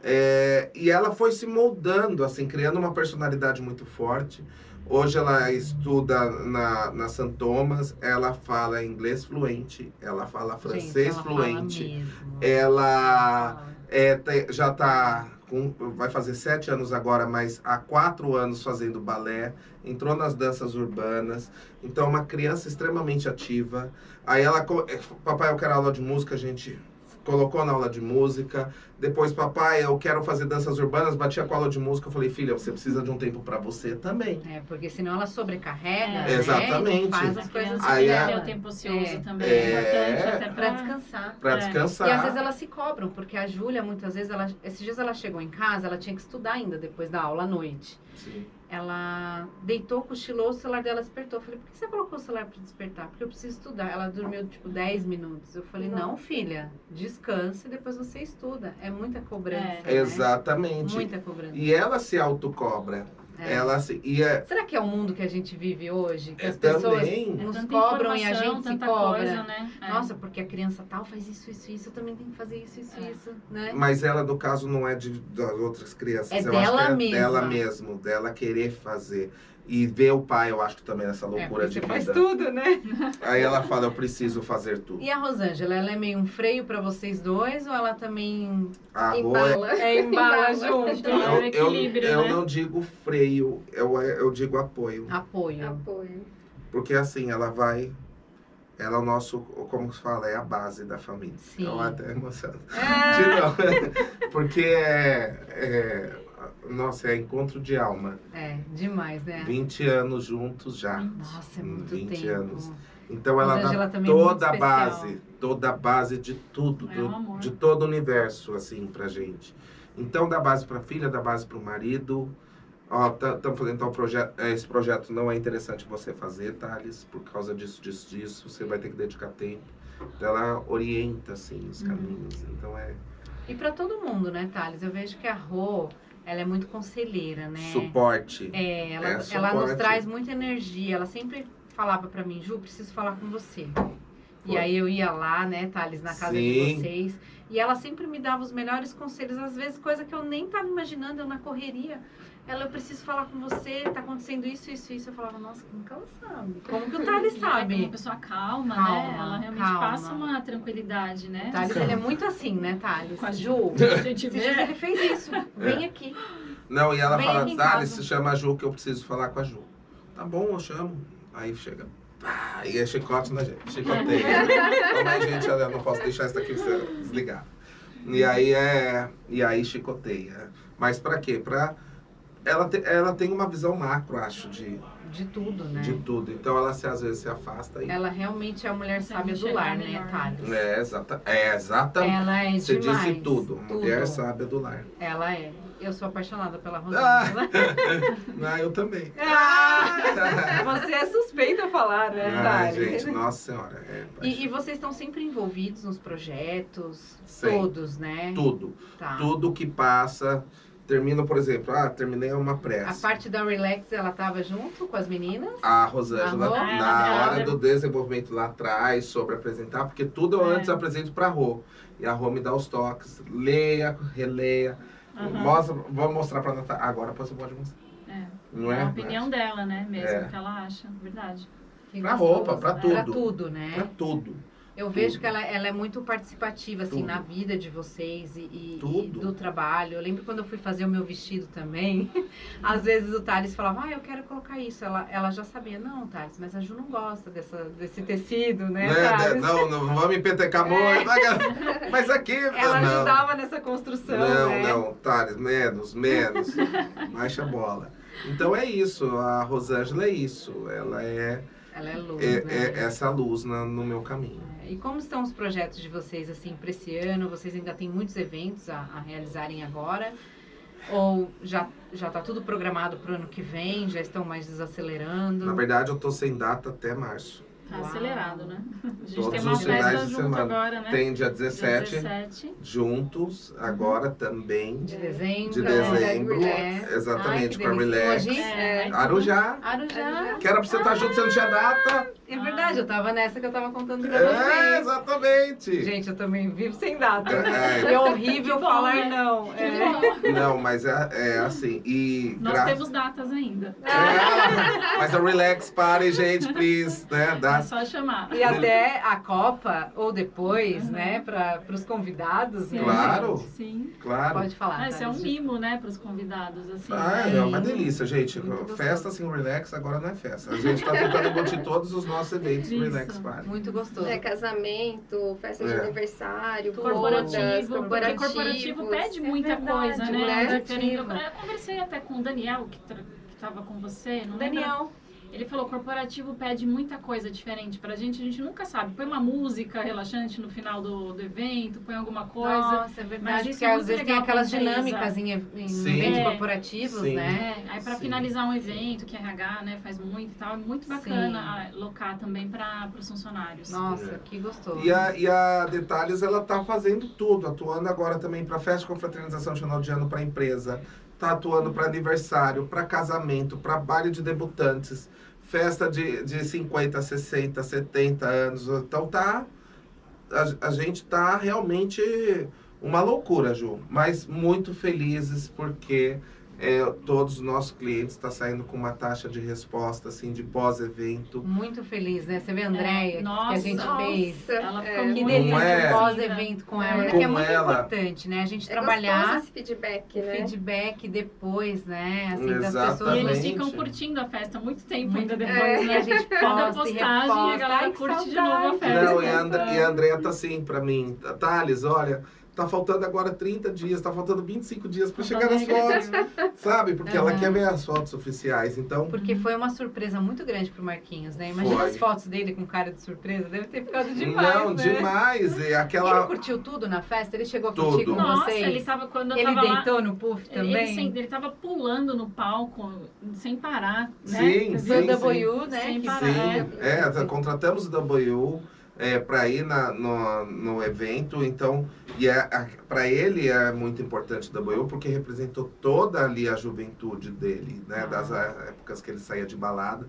S2: É, e ela foi se moldando, assim, criando uma personalidade muito forte. Hoje ela estuda na, na St. Thomas, ela fala inglês fluente, ela fala
S1: Gente,
S2: francês
S1: ela fala
S2: fluente,
S1: mesmo.
S2: ela é, te- já tá com, vai fazer sete anos agora, mas há quatro anos fazendo balé, entrou nas danças urbanas, então é uma criança extremamente ativa. Aí ela, eh, papai, eu quero aula de música, a gente colocou na aula de música. Depois, papai, eu quero fazer danças urbanas, batia com a aula de música, eu falei, filha, você precisa de um tempo para você também.
S1: É, porque senão ela sobrecarrega,
S3: É.
S1: né?
S2: Exatamente.
S1: E faz as coisas
S2: Aí
S3: que
S1: dela.
S3: o tempo ocioso
S1: É.
S3: também.
S2: É.
S3: É importante até
S1: Pra
S3: pra...
S1: descansar.
S2: Para
S3: É.
S2: descansar.
S1: E às vezes elas se cobram, porque a Júlia, muitas vezes, ela, esses dias ela chegou em casa, ela tinha que estudar ainda depois da aula à noite.
S2: Sim.
S1: Ela deitou, cochilou, o celular dela despertou. Eu falei, por que você colocou o celular pra despertar? Porque eu preciso estudar. Ela dormiu, tipo, 10 minutos. Eu falei, não, filha, descanse e depois você estuda. É muita cobrança,
S3: É.
S1: né?
S2: Exatamente.
S1: Muita cobrança.
S2: E ela se autocobra.
S1: É.
S2: Ela se. E é,
S1: Será que é o mundo que a gente vive hoje? Que
S2: É,
S1: as pessoas
S2: também.
S1: Nos cobram e a gente se
S3: tanta
S1: cobra.
S3: Coisa, né? É.
S1: Nossa, porque a criança tal faz isso, isso, isso, eu também tenho que fazer isso, isso,
S3: É.
S1: isso, né?
S2: Mas ela, no caso, não é de, das outras crianças.
S1: É
S2: eu
S1: dela
S2: acho que é
S1: mesma.
S2: dela mesmo, dela querer fazer. E ver o pai, eu acho que também nessa
S1: É,
S2: loucura
S1: porque
S2: de
S1: você faz
S2: vida.
S1: tudo, né? <laughs>
S2: Aí ela fala, eu preciso fazer tudo.
S1: E a Rosângela, ela é meio um freio pra vocês dois ou ela também
S2: A Rô é-
S4: Embala.
S1: é embala <laughs>
S4: Embala.
S1: junto?
S3: É
S2: eu,
S3: o
S2: eu,
S3: equilíbrio,
S2: eu
S3: né?
S2: não digo freio, eu, eu digo apoio.
S1: Apoio.
S4: Apoio.
S2: Porque assim, ela vai. Ela é o nosso, como se fala, é a base da família.
S1: Sim.
S2: Eu até emocionado.
S1: Ah, <laughs>
S2: Não, Porque é, é. Nossa, é encontro de alma.
S1: é, demais, né?
S2: 20 anos juntos já.
S1: Nossa, é muito
S2: 20
S1: tempo.
S2: anos. Então ela dá
S1: é
S2: toda a
S1: especial.
S2: base, toda a base de tudo,
S3: É um
S2: de todo o universo, assim, pra gente. Então dá base pra filha, dá base pro marido. Ó, estamos fazendo então projeto. Esse projeto não é interessante você fazer, Thales, por causa disso, disso, disso. Você vai ter que dedicar tempo. Então ela orienta, assim, os
S1: Uhum.
S2: caminhos. Então é
S1: E pra todo mundo, né, Thales? Eu vejo que a Rô, ela é muito conselheira, né?
S2: suporte.
S1: É, ela,
S2: É,
S1: ela nos traz muita energia. Ela sempre falava pra mim, Ju, preciso falar com você. E
S2: Foi.
S1: aí eu ia lá, né, Thales, na casa de
S2: Sim.
S1: vocês. E ela sempre me dava os melhores conselhos, às vezes coisa que eu nem tava imaginando, eu na correria. Ela, eu preciso falar com você, tá acontecendo isso, isso, isso. Eu falava, nossa, como que ela sabe? Como que o Thales
S3: E ela é uma
S1: sabe?
S3: pessoa calma,
S1: Calma,
S3: né? Ela realmente
S1: calma.
S3: passa uma tranquilidade, né?
S1: O Thales, ele é muito assim, né, Thales?
S3: Com a
S1: Ju,
S3: A gente vê.
S1: ele fez isso. Vem aqui.
S2: Não, e ela
S1: Vem
S2: fala,
S1: aqui casa."
S2: se chama a Ju que eu preciso falar com a Ju. Tá bom, eu chamo. Aí chega. Ah, e é chicote na gente. Chicoteia. Aí, gente, eu não posso deixar isso daqui desligado. E aí é. E aí chicoteia. Mas pra quê? Pra. Ela, te- ela tem uma visão macro, acho, de,
S1: De tudo, né?
S2: de tudo. Então ela se, às vezes se afasta e.
S1: Ela realmente é a mulher sábia do lar, né. Thales?
S2: É, exata, é exatamente.
S1: Ela é
S2: Você
S1: demais.
S2: disse tudo. Mulher sábia do lar.
S1: Ela é. Eu sou apaixonada pela
S2: Ah.
S1: Rosângela. <laughs>
S2: Ah, eu também.
S1: Ah, <laughs> você é suspeita a falar, né,
S2: Ai,
S1: Thales?
S2: gente, nossa senhora. É,
S1: E, e vocês estão sempre envolvidos nos projetos?
S2: Sempre.
S1: Todos, né?
S2: Tudo.
S1: Tá.
S2: Tudo que passa. Termina, por exemplo, ah, terminei uma
S1: A
S2: pressa.
S1: parte da Relax, ela tava junto com as meninas?
S2: A Rosângela,
S1: A Rô?
S2: na
S3: Ah, ela-
S2: hora
S3: ela-
S2: do desenvolvimento lá atrás, sobre apresentar, porque tudo eu
S3: É.
S2: antes apresento pra Rô. E a Rô me dá os toques, leia, releia.
S3: Aham.
S2: Mostra, vou mostrar pra Natália. Agora você pode mostrar.
S3: É.
S2: Não
S3: É
S2: é?
S3: a opinião dela, né? Mesmo,
S2: É.
S3: que ela acha. Verdade.
S1: Que
S2: Pra
S1: gostoso.
S2: roupa, pra
S1: Pra
S2: tudo.
S1: tudo, né?
S2: Pra tudo.
S1: Eu vejo que ela, ela é muito participativa, assim,
S2: Tudo.
S1: na vida de vocês e, e- e do trabalho. Eu lembro quando eu fui fazer o meu vestido também, <laughs> às vezes o Thales falava, ah, eu quero colocar isso. Ela, ela já sabia, não, Thales, mas a Ju não gosta dessa, desse tecido, né,
S2: Né?
S1: Thales?
S2: Não, não vamos me petecar muito. <laughs> Mas aqui.
S1: Ela
S2: não.
S1: ajudava nessa construção,
S2: Não,
S1: né?
S2: não, Thales, menos, menos. <laughs> Baixa a bola. Então é isso, a Rosângela é isso. Ela é,
S1: Ela é luz,
S2: é-
S1: né?
S2: é essa luz na- no meu caminho.
S1: E como estão os projetos de vocês, assim, para esse ano? Vocês ainda têm muitos eventos a, a realizarem agora? Ou já, já tá tudo programado para o ano que vem? Já estão mais desacelerando?
S2: Na verdade, eu tô sem data até março.
S3: Tá
S1: Uau.
S3: acelerado, né? A gente
S2: Todos
S3: tem uma
S1: os finais
S3: festa
S2: de
S3: junto
S2: semana.
S3: agora, né?
S2: Tem dia
S3: Dia
S2: 17,
S3: 17.
S2: juntos, agora também.
S1: De dezembro?
S2: De dezembro,
S1: É.
S2: exatamente,
S1: Ai,
S2: com a. Relax.
S3: É, aí
S2: Arujá.
S1: Arujá.
S2: Que era pra você estar junto, você não tinha data.
S1: É verdade, eu tava nessa que eu tava contando pra
S2: É,
S1: vocês.
S2: exatamente.
S1: Gente, eu também vivo sem data.
S2: É.
S1: É horrível
S3: Que bom,
S1: falar
S3: né?
S1: não. É.
S2: Não, mas é, é assim. E
S3: Nós
S2: gra-
S3: temos datas ainda.
S2: É, mas a Relax Party, gente, please, né?
S3: É
S2: Dá,
S3: só chamar.
S1: E até a Copa, ou depois,
S3: Uhum.
S1: né, para os convidados. né,
S2: Claro.
S3: Sim.
S2: claro.
S1: Pode falar.
S3: Ah, isso é um mimo, né, para os convidados, assim.
S2: Ah,
S3: né?
S2: é uma delícia, gente.
S1: Muito gostoso.
S2: Festa sem relax agora não é festa. A gente tá tentando embutir todos os nossos eventos
S3: Isso.
S2: relax party.
S1: Muito gostoso.
S4: É, casamento, festa de
S2: É.
S4: aniversário,
S3: Corporativo,
S4: corporativos.
S3: corporativo pede muita
S1: É verdade,
S3: coisa,
S1: né?
S3: né? Eu, conversei até com o Daniel, que, tra- que tava com você, não.
S1: Daniel,
S3: Ele falou, corporativo pede muita coisa diferente pra gente, a gente nunca sabe. Põe uma música relaxante no final do, do evento, põe alguma coisa.
S1: Nossa, é verdade.
S3: Mas isso
S1: Porque
S3: é
S1: às vezes tem aquelas dinâmicas em, em
S2: Sim.
S1: eventos
S3: É.
S1: corporativos,
S2: Sim.
S1: né?
S3: É, aí pra
S2: Sim.
S3: finalizar um evento que RH né, faz muito e tal, é muito bacana locar também para os funcionários.
S1: Nossa,
S2: É.
S1: que gostoso.
S2: E a, e a Detalhes, ela tá fazendo tudo, atuando agora também para festa de confraternização de final de ano para empresa, tá atuando para aniversário, para casamento, para baile de debutantes, festa de, de 50, 60, 70 anos. Então tá. A, a gente tá realmente uma loucura, Ju, mas muito felizes porque é, todos os nossos clientes estão saindo com uma taxa de resposta assim de pós-evento.
S1: Muito feliz, né? Você vê a Andréia, que a
S3: É, Nossa.
S1: gente fez.
S3: Ela ficou
S4: É.
S3: muito
S1: Que delícia
S2: é?
S1: o pós-evento com ela,
S4: É.
S1: que é muito
S2: ela.
S1: importante, né? A gente
S4: É
S1: trabalhar
S4: esse feedback, né?
S1: feedback depois, né? Assim, das
S2: Exatamente.
S1: pessoas.
S3: E eles ficam curtindo a festa muito tempo
S1: Muito
S3: ainda depois,
S1: E
S3: né?
S1: a gente posta e
S3: postagem a
S1: reposta.
S3: galera
S1: Ai,
S3: curte de novo a festa.
S2: Não, e a, And e a Andrea tá assim pra mim, Thales, olha, tá faltando agora 30 dias, tá faltando 25 dias pra chegar nas fotos, sabe? Porque ela
S1: Aham.
S2: quer ver as fotos oficiais, então...
S1: Porque foi uma surpresa muito grande pro Marquinhos, né? Imagina
S2: Foi.
S1: as fotos dele com cara de surpresa, deve ter ficado demais,
S2: não,
S1: né?
S2: demais, e
S1: Ele
S2: aquela...
S1: curtiu tudo na festa? Ele chegou a curtir
S2: Tudo.
S1: com
S3: Nossa,
S1: vocês?
S3: ele tava quando eu
S1: Ele
S3: tava lá.
S1: deitou no puff
S3: Ele,
S1: também?
S3: sem- ele tava pulando no palco sem parar, né?
S2: Sim, sim,
S3: dizer,
S1: Do W, né?
S3: Sem
S1: que-
S3: parar.
S2: Sim, é, tá- contratamos o W, é, para ir na, no, no evento. Então, e é, para ele é muito importante da Boiú porque representou toda ali a juventude dele, né?
S1: Ah.
S2: Das épocas que ele saía de balada.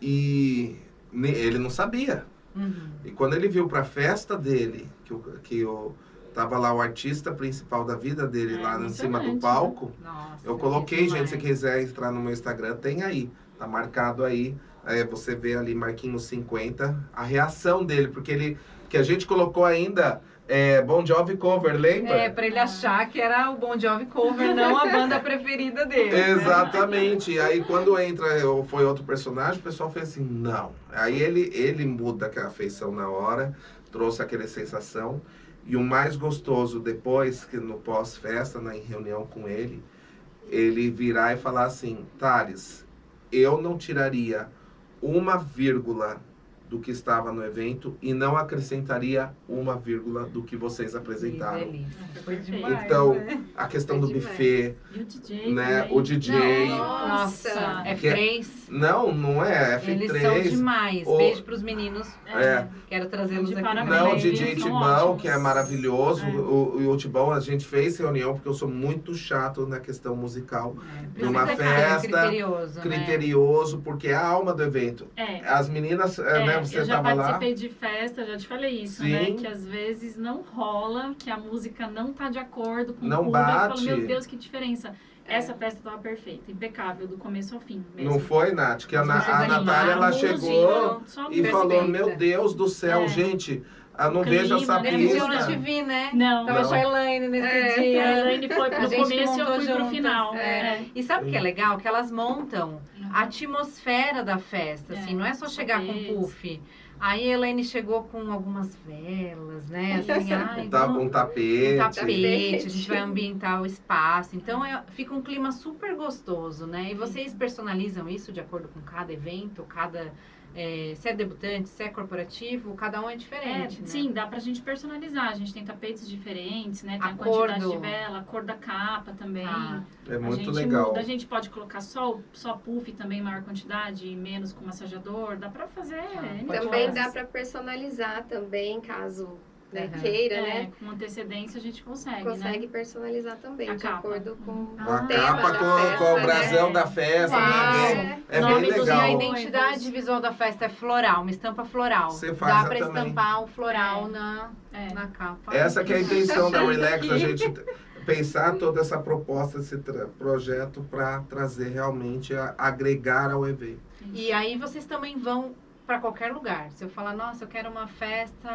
S2: E ele não sabia.
S1: Uhum.
S2: E quando ele viu para a festa dele, que, o, que o, tava lá o artista principal da vida dele
S3: É,
S2: lá em cima do
S3: emocionante,
S2: palco,
S1: Nossa,
S2: eu coloquei,
S1: que
S2: gente, se quiser entrar no meu Instagram, tem aí. Tá marcado aí. É, você vê ali Marquinhos 50, a reação dele, porque ele. Que a gente colocou ainda é, Bon Jovi cover, lembra?
S1: É, pra ele achar que era o Bon Jovi cover, não a banda preferida dele. né?
S2: Exatamente. E aí quando entra ou foi outro personagem, o pessoal fez assim, não. Aí ele, ele muda aquela feição na hora, trouxe aquela sensação. E o mais gostoso depois, que no pós-festa, na em reunião com ele, ele virar e falar assim, Thales, eu não tiraria uma vírgula do que estava no evento e não acrescentaria uma vírgula do que vocês
S1: Que
S2: apresentaram.
S1: delícia. Foi demais,
S2: Então,
S1: né?
S2: A questão do
S4: Foi demais.
S2: buffet,
S3: E o DJ
S2: né?
S3: também.
S2: O DJ.
S1: Nossa,
S2: Que é-
S1: F3.
S2: Não, não é
S1: Eles são
S2: F3.
S1: demais.
S2: o-
S1: Beijo pros meninos.
S2: É.
S1: Quero trazê-los aqui.
S3: parabéns.
S2: Não, o. DJ
S3: Eles
S2: Tibão, que é maravilhoso.
S3: É.
S2: O, o, Tibão, a gente fez reunião porque eu sou muito chato na questão musical.
S1: É,
S2: Numa
S1: ser
S2: festa,
S1: criterioso, né?
S2: Criterioso, porque é a alma do evento.
S3: É.
S2: As meninas, é,
S3: É,
S2: né, você
S3: eu já
S2: tava lá.
S3: participei de festa, já te falei isso,
S2: Sim.
S3: né? Que às vezes não rola, que a música não tá de acordo com
S2: Não
S3: o público. Eu
S2: bate.
S3: falo, meu Deus, que diferença.
S4: É.
S3: Essa festa tava perfeita, impecável, do começo ao fim mesmo.
S2: Não foi, Nath? Que a, Na- a Natália, ela chegou e falou, meu Deus do céu,
S3: É.
S2: gente, eu não vejo essa
S3: né?
S1: Nesse dia eu não
S2: pista.
S1: te vi, né?
S3: Não,
S1: Tava
S2: Não.
S1: a Elaine nesse
S4: É.
S1: dia.
S3: a Elaine foi pro começo e eu fui pro
S1: juntas,
S3: final.
S1: é.
S3: É.
S1: E sabe o que é legal? Que elas montam a atmosfera da festa, assim,
S3: É,
S1: não é só chegar com puff. Aí a Elaine chegou com algumas velas, né? <laughs> Assim, ai, vamos-
S2: um tapete.
S1: um tapete,
S4: Tapete.
S1: a gente vai ambientar o espaço. Então é- fica um clima super gostoso, né? E vocês personalizam isso de acordo com cada evento, cada. É, se é debutante, se é corporativo, cada um é
S3: É,
S1: diferente. né?
S3: sim, dá pra gente personalizar. A gente tem tapetes diferentes, né? Tem
S1: A
S3: a,
S1: cor
S3: quantidade
S1: do-
S3: de vela, a cor da capa também.
S1: Ah,
S2: É
S3: a
S2: muito
S3: gente
S2: legal.
S3: muda, a gente pode colocar só, só puff também, maior quantidade, e menos com massageador. Dá pra fazer.
S1: Pode
S4: Também dá para personalizar também, caso né,
S1: Uhum.
S4: queira,
S3: É,
S4: né?
S3: com antecedência a gente consegue,
S4: Consegue
S3: né?
S4: personalizar também,
S3: A
S4: de
S3: capa.
S4: acordo com
S1: Ah,
S2: A
S4: tema
S2: capa
S4: da
S2: com,
S4: festa,
S2: com o
S4: né?
S2: brasão da festa, né? É
S3: Nome
S2: bem
S1: E a
S2: legal.
S3: noivos.
S1: identidade visual da festa é floral, uma estampa floral.
S2: Você faz
S1: Dá
S2: também.
S1: estampar o floral
S3: É.
S1: na,
S3: É.
S1: na capa.
S2: Essa que é a intenção da Relax, a gente pensar toda essa proposta, esse projeto para trazer realmente, a- agregar ao evento.
S1: E aí vocês também vão pra qualquer lugar. Se eu falar, nossa, eu quero uma festa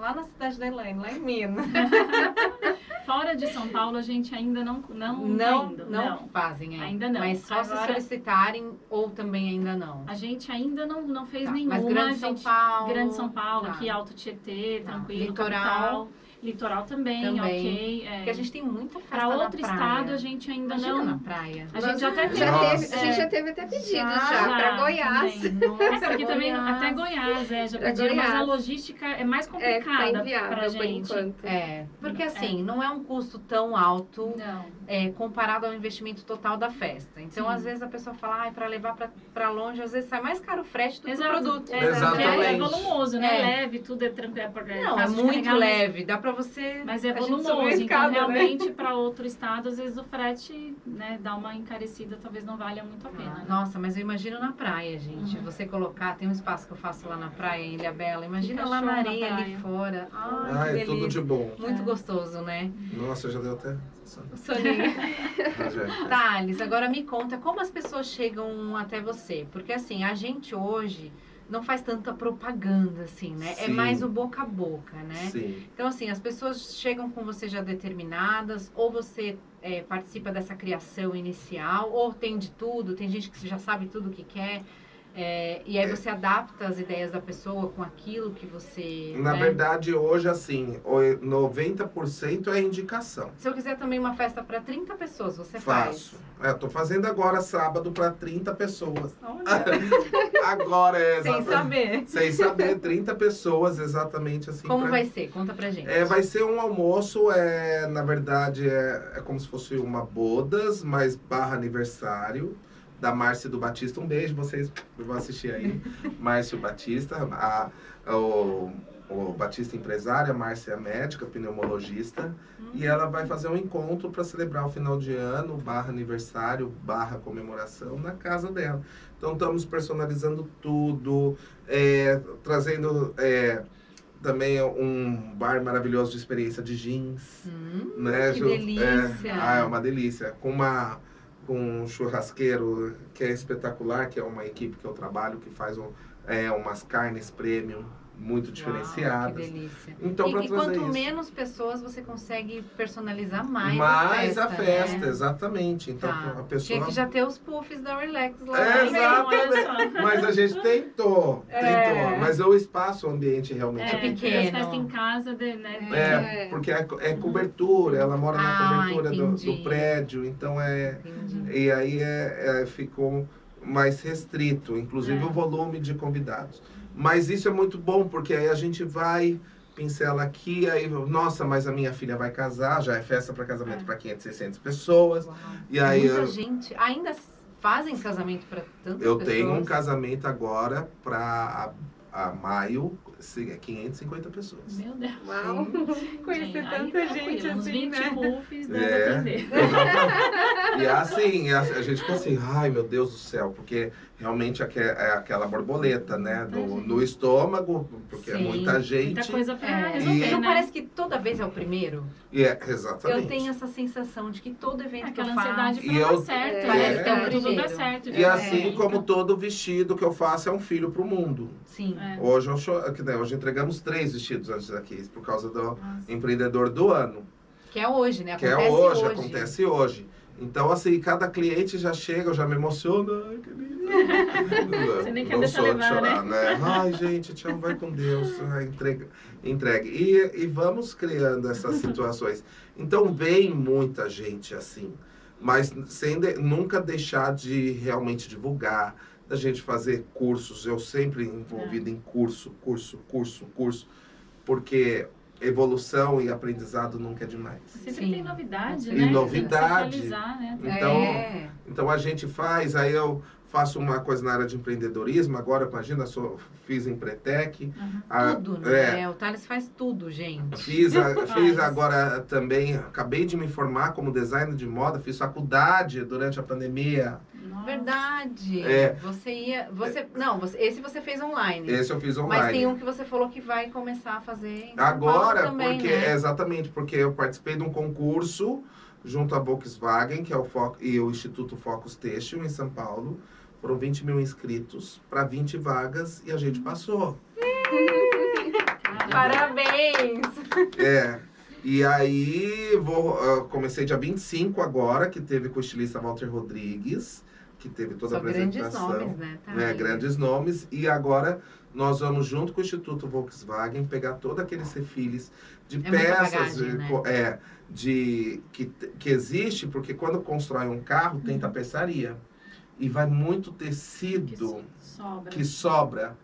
S1: lá na cidade da Elaine, lá em Minas. <laughs>
S3: Fora de São Paulo, a gente ainda não não
S1: Não,
S3: tá
S1: não,
S3: indo, não.
S1: fazem ainda.
S3: Ainda não.
S1: Mas só se
S3: Agora-
S1: solicitarem ou também ainda não.
S3: A gente ainda não, não fez
S1: Tá,
S3: nenhuma.
S1: Mas Grande
S3: a
S1: São
S3: gente-
S1: Paulo.
S3: Grande São Paulo,
S1: Tá.
S3: aqui Alto Tietê,
S1: Tá.
S3: tranquilo.
S1: Litoral.
S3: capital. Litoral também,
S1: Também.
S3: ok. é.
S1: Porque a gente tem muita festa
S3: Pra
S1: na
S3: outro estado a gente ainda
S1: Imagina
S3: não.
S1: na praia.
S3: A gente já até teve.
S4: já
S2: Nossa.
S4: teve, a gente já teve até pedidos já,
S3: Já,
S4: para Goiás.
S3: também.
S1: Nossa,
S3: Aqui também, até Goiás, é, já
S4: Pra
S3: pediram, mas a logística é mais
S4: É,
S3: complicada
S4: tá inviável
S3: pra
S4: por
S3: gente.
S4: enquanto.
S1: É, porque assim, não é um custo tão alto é, comparado ao investimento total da festa. Então,
S3: Sim.
S1: às vezes a pessoa fala, ai, pra levar pra, pra longe, às vezes sai mais caro o frete do que o
S3: Exato.
S1: produto.
S3: É, porque É,
S2: Exatamente.
S3: volumoso, né?
S1: É.
S3: Leve, tudo é tranquilo. É,
S1: Não, é muito leve, dá pra você.
S3: Mas é volumoso, então
S1: né?
S3: realmente para outro estado, às vezes o frete, né, dá uma encarecida, talvez não valha muito a pena. né?
S1: Nossa, mas eu imagino na praia, gente.
S3: Uhum.
S1: Você colocar, tem um espaço que eu faço lá na praia, em Ilha Bela. Imagina
S3: Fica
S1: lá na
S3: na
S1: areia ali
S3: praia.
S1: fora. Ai,
S2: Ai,
S1: que
S2: é tudo de bom.
S1: Muito
S3: É.
S1: gostoso, né?
S2: Nossa, já deu até.
S1: Soninho. <laughs>
S2: Já.
S1: Thales, agora me conta como as pessoas chegam até você. Porque assim, a gente hoje não faz tanta propaganda, assim, né? É
S2: Sim.
S1: mais o boca a boca, né?
S2: Sim.
S1: Então, assim, as pessoas chegam com você já determinadas, ou você é, participa dessa criação inicial, ou tem de tudo, tem gente que já sabe tudo o que quer. É, e aí você adapta as ideias da pessoa com aquilo que você.
S2: Na
S1: né?
S2: verdade, hoje, assim, o- 90% é indicação.
S1: Se eu quiser também uma festa para 30 pessoas, você faz.
S2: Faço. É, tô fazendo agora sábado para 30 pessoas. <laughs> Agora é
S1: sem
S2: exatamente.
S1: saber.
S2: Sem saber, 30 pessoas exatamente assim.
S1: Como
S2: pra-
S1: vai ser? Conta pra gente.
S2: É, vai ser um almoço, é, na verdade, é, é como se fosse uma bodas, mas barra aniversário. Da Márcia do Batista. Um beijo, vocês vão assistir aí. <laughs> Márcio Batista, a, o, o Batista empresária, Márcia é médica, pneumologista. E ela vai fazer um encontro para celebrar o final de ano, barra aniversário, barra comemoração, na casa dela. Então estamos personalizando tudo, é, trazendo é, também um bar maravilhoso de experiência de jeans.
S1: Hum,
S2: né,
S1: que
S2: Ju?
S1: delícia.
S2: É, ah, é uma delícia. Com uma com um churrasqueiro que é espetacular, que é uma equipe que eu trabalho, que faz um, é, umas carnes premium muito
S1: Uau,
S2: diferenciadas.
S1: que delícia.
S2: Então, para trazer
S1: quanto
S2: isso.
S1: menos pessoas você consegue personalizar mais,
S2: Mais
S1: a
S2: a
S1: festa.
S2: festa,
S1: né?
S2: exatamente. Então
S1: Tá.
S2: a pessoa.
S1: Tinha que já ter os puffs da Relax lá.
S2: É,
S1: também.
S2: exatamente. Mas a gente tentou,
S1: É.
S2: tentou. Mas o espaço, o ambiente realmente
S3: É,
S2: é,
S1: pequeno.
S3: festa em casa, de, né?
S2: É,
S4: É.
S2: porque é, é cobertura, ela mora na
S1: Ah,
S2: cobertura do, do prédio, então é.
S1: Entendi.
S2: E aí é, é, ficou mais restrito, inclusive
S3: É.
S2: o volume de convidados. Mas isso é muito bom, porque aí a gente vai, pincela aqui, aí, nossa, mas a minha filha vai casar, já é festa para casamento
S3: É.
S2: para 500, 600 pessoas.
S1: Uau.
S2: E aí
S1: Muita
S2: eu,
S1: gente ainda fazem casamento para tantas
S2: eu
S1: pessoas.
S2: tenho um casamento agora para a, maio, se- é 550 pessoas.
S3: Meu Deus.
S4: Uau. <laughs>
S1: Conhecer tanta gente
S3: uns
S1: assim,
S3: 20
S1: né?
S3: puffs dá
S2: É. <laughs> E assim, a, a gente fica assim, ai meu Deus do céu, porque realmente aque- é aquela borboleta, né? No,
S3: gente.
S2: no estômago, porque é
S1: Sim,
S2: muita gente.
S3: Muita coisa pra
S1: É,
S3: resolver,
S2: E-
S1: não
S3: né?
S1: parece que toda vez é o primeiro?
S2: E é, exatamente.
S1: Eu tenho essa sensação de que todo evento que eu
S3: Aquela
S1: faço...
S3: ansiedade pra
S2: E
S3: dar certo.
S4: É.
S3: né?
S1: Parece que é o
S3: Pra tudo dar
S1: primeiro.
S3: certo.
S2: E
S3: já
S2: assim
S3: é.
S2: como todo vestido que eu faço é um filho pro mundo.
S1: Sim.
S3: É.
S2: Hoje, eu cho- que, né, hoje entregamos três vestidos antes daqui, por causa do
S3: Nossa.
S2: empreendedor do ano.
S1: Que é hoje, né?
S2: que é
S1: Acontece
S2: hoje, acontece hoje. Então, assim, cada cliente já chega, eu já me emociono. Ai, que lindo. <laughs>
S3: Você nem quer
S2: Não
S3: deixar
S2: sou de
S3: levar,
S2: chorar, né? Ai, gente, te amo, vai com Deus. Ai, entrega, entregue. E, e vamos criando essas <laughs> situações. Então, vem muita gente assim, mas sem de- nunca deixar de realmente divulgar, da gente fazer cursos. Eu sempre envolvido em curso, curso, curso, curso, porque evolução e aprendizado nunca é demais.
S3: Sempre
S1: Sim.
S3: tem novidade,
S1: E
S3: né?
S2: novidade.
S3: Tem que se atualizar, né?
S2: Então,
S1: É.
S2: Então a gente faz, aí eu faço uma coisa na área de empreendedorismo, agora imagina, sou, fiz Empretec,
S3: Uhum.
S2: a-
S1: Tudo,
S2: é,
S1: né? O Thales faz tudo, gente.
S2: Fiz, a- <laughs> fiz agora também, acabei de me formar como designer de moda, fiz faculdade durante a pandemia.
S3: Nossa.
S1: Verdade.
S2: É.
S1: Você ia. Você, não, você, esse você fez online.
S2: Esse eu fiz
S1: Mas
S2: online.
S1: tem um que você falou que vai começar a fazer em São
S2: Agora,
S1: Paulo também,
S2: porque
S1: né?
S2: exatamente, porque eu participei de um concurso junto à Volkswagen, que é o Foco, e o Instituto Focus Têxtil em São Paulo. Foram 20 mil inscritos para 20 vagas e a gente passou. <laughs>
S1: Parabéns!
S2: É. E aí, vou, ah, comecei dia 25 agora, que teve com o estilista Walter Rodrigues, que teve toda
S1: São
S2: a
S1: grandes
S2: apresentação.
S1: nomes, né? Tá
S2: É,
S1: aí.
S2: grandes nomes. E agora nós vamos, junto com o Instituto Volkswagen, pegar todos aqueles refiles de
S1: É
S2: peças
S1: bagagem, né?
S2: é, de, que, que existe, porque quando constrói um carro,
S1: Uhum.
S2: tem tapeçaria. E vai muito
S3: Que
S2: tecido
S3: sobra.
S2: que sobra,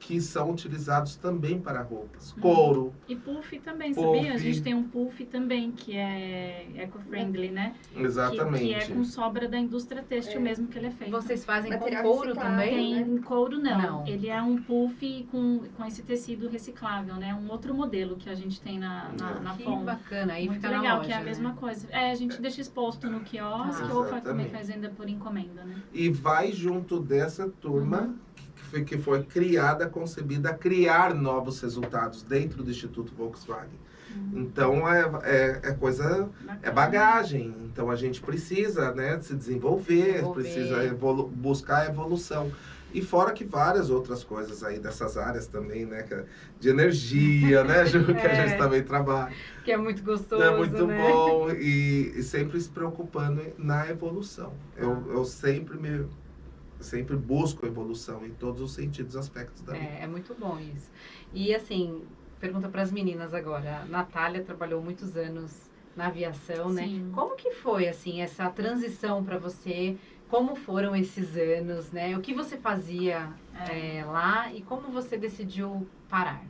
S2: que são utilizados também para roupas.
S3: Uhum.
S2: Couro,
S3: E puff também,
S2: Puff.
S3: sabia? A gente tem um puff também que é eco-friendly, né? Que-
S2: exatamente.
S3: Que, é com sobra da indústria têxtil
S4: É.
S3: mesmo que ele é feito.
S1: Vocês fazem com
S4: Material
S1: couro
S4: reciclável.
S1: também?
S3: Tem couro não.
S1: Não.
S3: Ele é um puff com, com esse tecido reciclável, né? Um outro modelo que a gente tem na, na, na
S1: Que bacana, aí
S3: Muito
S1: fica na
S3: legal,
S1: loja,
S3: que é a
S1: né?
S3: mesma coisa. É, a gente deixa exposto no quiosque
S1: Ah.
S3: ou também faz ainda por encomenda, né?
S2: E vai junto dessa turma
S3: Uhum.
S2: Que, foi, criada, concebida a criar novos resultados dentro do Instituto Volkswagen.
S3: Uhum.
S2: Então é, é, é coisa, é
S3: Bacana.
S2: bagagem. Então a gente precisa né, se desenvolver,
S1: Desenvolver.
S2: precisa evolu buscar evolução. E fora que várias outras coisas aí dessas áreas também, né? é De energia, né, <laughs> Ju? Que a
S1: É.
S2: gente também trabalha.
S1: Que é muito gostoso,
S2: É muito
S1: né?
S2: bom e, e sempre se preocupando na evolução. Eu, eu sempre me sempre busco evolução em todos os sentidos, aspectos da vida.
S1: É, é muito bom isso. E assim, pergunta para as meninas agora. A Natália trabalhou muitos anos na aviação, né?
S3: Sim.
S1: Como que foi assim essa transição para você? Como foram esses anos, né? O que você fazia
S3: É.
S1: é, lá e como você decidiu parar?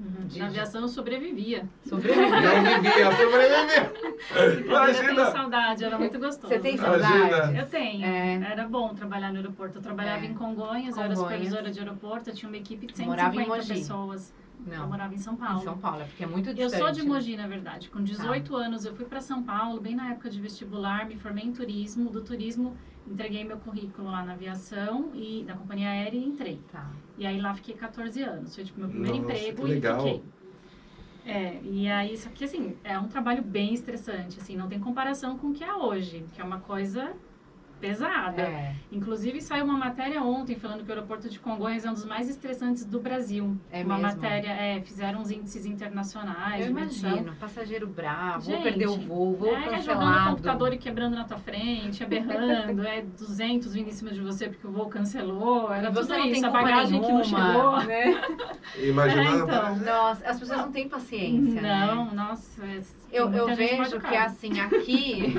S3: Uhum.
S1: De-
S3: Na aviação eu sobrevivia.
S1: Sobreviveu.
S2: Não vivia, sobrevivia.
S3: Eu tenho
S2: Imagina.
S3: saudade, era muito gostoso.
S1: Você tem
S2: Imagina.
S1: saudade?
S3: Eu tenho.
S1: É.
S3: Era bom trabalhar no aeroporto. Eu trabalhava
S1: É.
S3: em Congonhas, eu era
S1: Congonhas.
S3: supervisora de aeroporto, eu tinha uma equipe de
S1: Morava em
S3: 150
S1: Mogi.
S3: Pessoas. Eu
S1: Não,
S3: morava em São
S1: em
S3: Paulo.
S1: São Paulo, é porque é muito
S3: Eu
S1: distante.
S3: sou de
S1: né?
S3: Mogi, na verdade. Com 18 anos, eu fui para São Paulo, bem na época de vestibular, me formei em turismo. Do turismo, entreguei meu currículo lá na aviação e na companhia aérea e entrei.
S1: Tá.
S3: E aí lá fiquei 14 anos. Foi tipo meu primeiro
S2: Nossa,
S3: emprego
S2: que
S3: e
S2: legal.
S3: fiquei. É, e aí, só que assim, é um trabalho bem estressante, assim, não tem comparação com o que é hoje, que é uma coisa pesada.
S1: É,
S3: Inclusive, saiu uma matéria ontem falando que o aeroporto de Congonhas é um dos mais estressantes do Brasil.
S1: É
S3: uma
S1: mesmo?
S3: matéria, é, fizeram uns índices internacionais
S1: eu imagino. Passageiro bravo, vou
S3: Gente,
S1: perder o voo, vou
S3: é, jogando o
S1: cancelado.
S3: computador e quebrando na tua frente, é berrando, é 200 vindo em cima de você porque o voo cancelou, era
S1: você
S3: tudo
S1: não tem
S3: isso, a bagagem que não
S1: nenhuma,
S3: chegou.
S1: né? <laughs>
S2: Imagina.
S3: É, então.
S1: Nossa, as pessoas não têm paciência, né?
S3: Não, nossa. é-
S1: Eu, eu vejo que
S3: machucada.
S1: assim, aqui,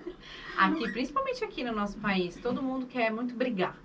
S1: <laughs> aqui, principalmente aqui no nosso país, todo mundo quer muito brigar.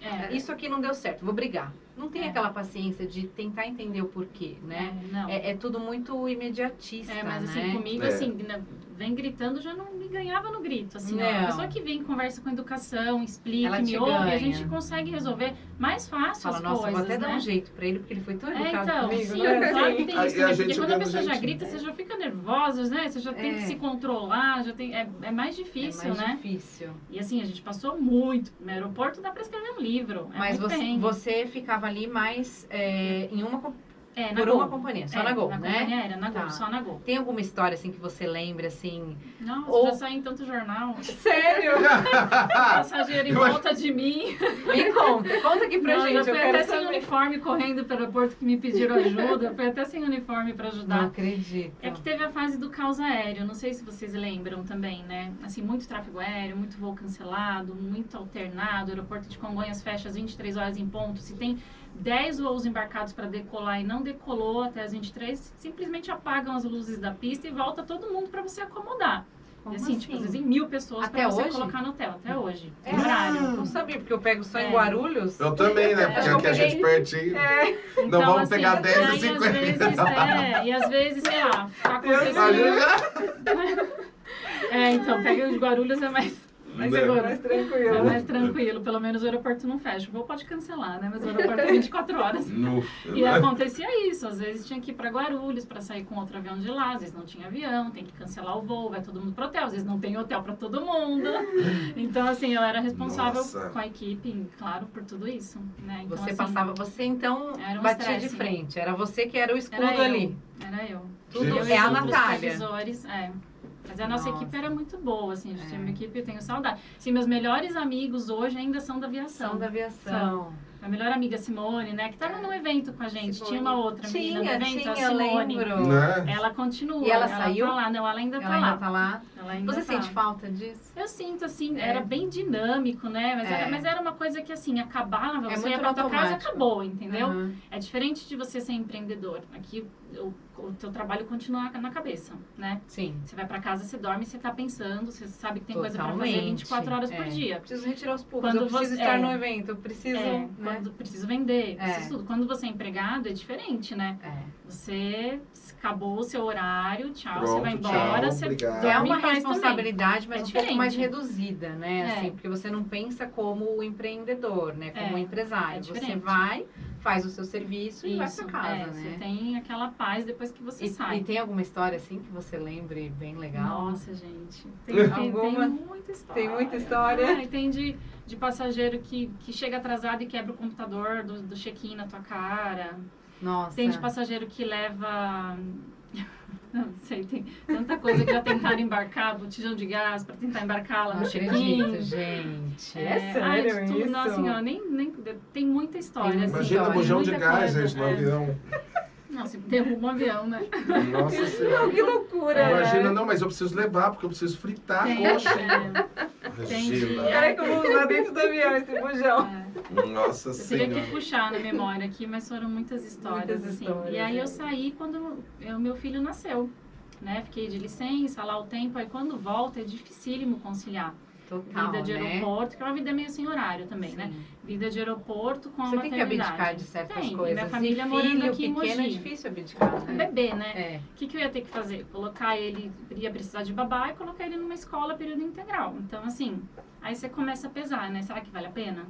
S3: É,
S1: Isso aqui não deu certo, vou brigar. Não tem
S3: É.
S1: aquela paciência de tentar entender o porquê, né?
S3: é, não.
S1: É, é tudo muito imediatista,
S3: É, mas assim,
S1: né?
S3: comigo,
S2: É.
S3: assim, né, vem gritando, já não me ganhava no grito, assim, ó.
S1: Não.
S3: A pessoa que vem, conversa com educação, explica, me ouve,
S1: ganha.
S3: a gente consegue resolver mais fácil
S1: Fala,
S3: as
S1: nossa,
S3: coisas,
S1: vou até
S3: né?
S1: dar um jeito pra ele, porque ele foi tão
S3: É,
S1: educado
S3: então,
S1: comigo,
S3: sim,
S1: né?
S3: claro que tem isso,
S2: a
S3: né?
S2: gente
S3: Porque quando a pessoa já
S2: jeitinho.
S3: grita, você já fica nervosa, né? Você já tem
S1: É.
S3: que se controlar, já tem... É, é mais
S1: É
S3: difícil,
S1: mais
S3: né?
S1: difícil.
S3: E assim, a gente passou muito. No aeroporto dá pra escrever um livro. É
S1: Mas você, você ficava ali mais é, em uma,
S3: é, na
S1: por
S3: Gol.
S1: uma companhia, só
S3: É,
S1: na Gol,
S3: na
S1: né?
S3: companhia aérea, na Gol,
S1: Tá.
S3: só na Gol.
S1: Tem alguma história assim que você lembra assim?
S3: Nossa,
S1: Ou-
S3: já saí em tanto jornal. <laughs>
S1: Sério? <laughs>
S3: Passageiro <laughs> em volta de mim.
S1: Me conta, conta aqui pra
S3: Não,
S1: gente,
S3: eu
S1: eu
S3: fui até sem uniforme correndo pelo aeroporto que me pediram ajuda. Fui até sem uniforme pra
S1: Não
S3: ajudar.
S1: acredito.
S3: É que teve a fase do caos aéreo, não sei se vocês lembram também, né? Assim, muito tráfego aéreo, muito voo cancelado, muito alternado. O aeroporto de Congonhas fecha às 23 horas em ponto. Se tem 10 voos embarcados para decolar e não decolou até as 23, simplesmente apagam as luzes da pista e volta todo mundo para você acomodar.
S1: Como
S3: e assim, tipo, às vezes em mil pessoas
S1: Até
S3: para você
S1: hoje?
S3: colocar no hotel, até hoje.
S1: É,
S3: Tem horário.
S1: Não sabia, porque eu pego só em
S3: É.
S1: Guarulhos.
S2: Eu também, né? Porque
S1: É,
S2: aqui a gente pertinho.
S1: É.
S3: Então,
S2: Não vamos
S3: assim,
S2: pegar 10 e
S3: aí, às
S2: 50.
S3: vezes, é, e às vezes, sei lá, tá acontecendo. <laughs> É, então, pega de Guarulhos é mais, mais
S2: Né?
S3: seguro.
S1: Mais
S3: É
S1: tranquilo.
S3: mais tranquilo, pelo menos o aeroporto não fecha. O voo pode cancelar, né? Mas o aeroporto é 24 horas. <laughs>
S2: No-
S3: E acontecia isso, às vezes tinha que ir para Guarulhos para sair com outro avião de lá, às vezes não tinha avião, tem que cancelar o voo, vai todo mundo pro hotel, às vezes não tem hotel para todo mundo. <laughs> Então, assim, eu era responsável
S2: Nossa.
S3: com a equipe, claro, por tudo isso, né? Então,
S1: Você
S3: assim,
S1: passava, você então
S3: Era um
S1: batia de
S3: estresse.
S1: frente. Era você que era o escudo
S3: Era eu.
S1: ali.
S3: Era eu.
S1: Tudo
S2: Gente.
S1: É a
S3: os
S1: Natália.
S3: supervisores, é. Mas a nossa
S1: Nossa.
S3: equipe era muito boa, assim, a gente
S1: É.
S3: tinha uma equipe, eu tenho saudade. Sim, meus melhores amigos hoje ainda são da aviação.
S1: São da aviação.
S3: A melhor amiga Simone, né, que estava
S1: É.
S3: no evento com a gente.
S1: Simone.
S3: Tinha uma outra menina
S1: Tinha,
S3: no evento,
S1: tinha,
S3: a
S1: eu
S3: Simone.
S1: lembro.
S2: Né?
S3: Ela continua.
S1: E ela saiu?
S3: Tá lá. Não, ela ainda
S1: Ela
S3: tá
S1: ainda
S3: lá.
S1: tá lá.
S3: Ela ainda
S1: Você
S3: tá.
S1: sente falta disso?
S3: Eu sinto, assim,
S1: É.
S3: era bem dinâmico, né? Mas,
S1: É.
S3: era, mas era uma coisa que, assim, acabava,
S1: É
S3: você ia pra tua casa e acabou, entendeu?
S1: Aham.
S3: É diferente de você ser empreendedor. Aqui, o, o teu trabalho continua na cabeça, né?
S1: Sim.
S3: Você vai pra casa, você dorme, você tá pensando, você sabe que tem coisa pra fazer
S1: Totalmente.
S3: 24 horas por
S1: É.
S3: dia.
S1: Preciso retirar os pulsos.
S3: Quando
S1: eu preciso
S3: você-
S1: estar
S3: é.
S1: no evento. Eu preciso.
S3: É,
S1: né?
S3: quando preciso vender,
S1: É.
S3: preciso tudo. Quando você é empregado, é diferente, né?
S1: É.
S3: Você acabou o seu horário, tchau, você
S2: Pronto,
S3: vai
S2: tchau,
S3: embora, você
S2: obrigado.
S3: dorme
S1: É uma responsabilidade, mas
S3: É
S1: um pouco mais reduzida, né?
S3: É.
S1: Assim, porque você não pensa como o empreendedor, né? Como
S3: É,
S1: empresário.
S3: é
S1: você vai, faz o seu serviço e vai
S3: Isso,
S1: pra casa,
S3: é,
S1: né?
S3: Você tem aquela paz depois que você
S1: E,
S3: sai.
S1: e tem alguma história assim que você lembre bem legal?
S3: Nossa, gente. Tem, tem, tem
S1: Alguma?
S3: muita história.
S1: Tem muita história?
S3: Ah, e tem de, de passageiro que, que chega atrasado e quebra o computador do, do check-in na tua cara.
S1: Nossa.
S3: Tem de passageiro que leva. <laughs> Não sei, tem tanta coisa que já tentaram embarcar, botijão de gás para tentar embarcar lá
S1: Não
S3: no check-in.
S1: gente. É,
S3: ai,
S1: sério
S3: de tudo,
S1: isso?
S3: Nossa senhora, nem, nem, tem muita história.
S1: Tem
S3: assim,
S2: Imagina bujão de gás,
S3: coisa,
S2: gente, no
S3: é.
S2: avião.
S3: Nossa, derruba um avião, né?
S2: Nossa <laughs> senhora.
S1: que loucura,
S2: Imagina, não, mas eu preciso levar, porque eu preciso fritar
S3: Tem,
S2: a coxa.
S3: é,
S1: que eu vou usar dentro do avião esse bujão.
S3: é.
S2: Nossa
S3: Eu teria
S2: senhora.
S3: que puxar na memória aqui, mas foram muitas histórias,
S1: Muitas
S3: assim.
S1: histórias,
S3: e aí
S1: é.
S3: eu saí quando o meu filho nasceu, né? Fiquei de licença lá o tempo, aí quando volta é dificílimo conciliar.
S1: Total,
S3: vida de
S1: né?
S3: aeroporto, que é uma vida meio sem horário também, né?
S1: Sim.
S3: Vida de aeroporto com a
S1: Você tem que abdicar de certas
S3: Tem,
S1: coisas.
S3: minha família
S1: e
S3: morando
S1: filho
S3: aqui em
S1: pequeno é
S3: Mogi.
S1: difícil abdicar, né?
S3: Bebê, né?
S1: É.
S3: O que, que eu ia ter que fazer? Colocar ele, ia precisar de babá e colocar ele numa escola período integral. Então, assim, aí você começa a pesar, né? Será que vale a pena?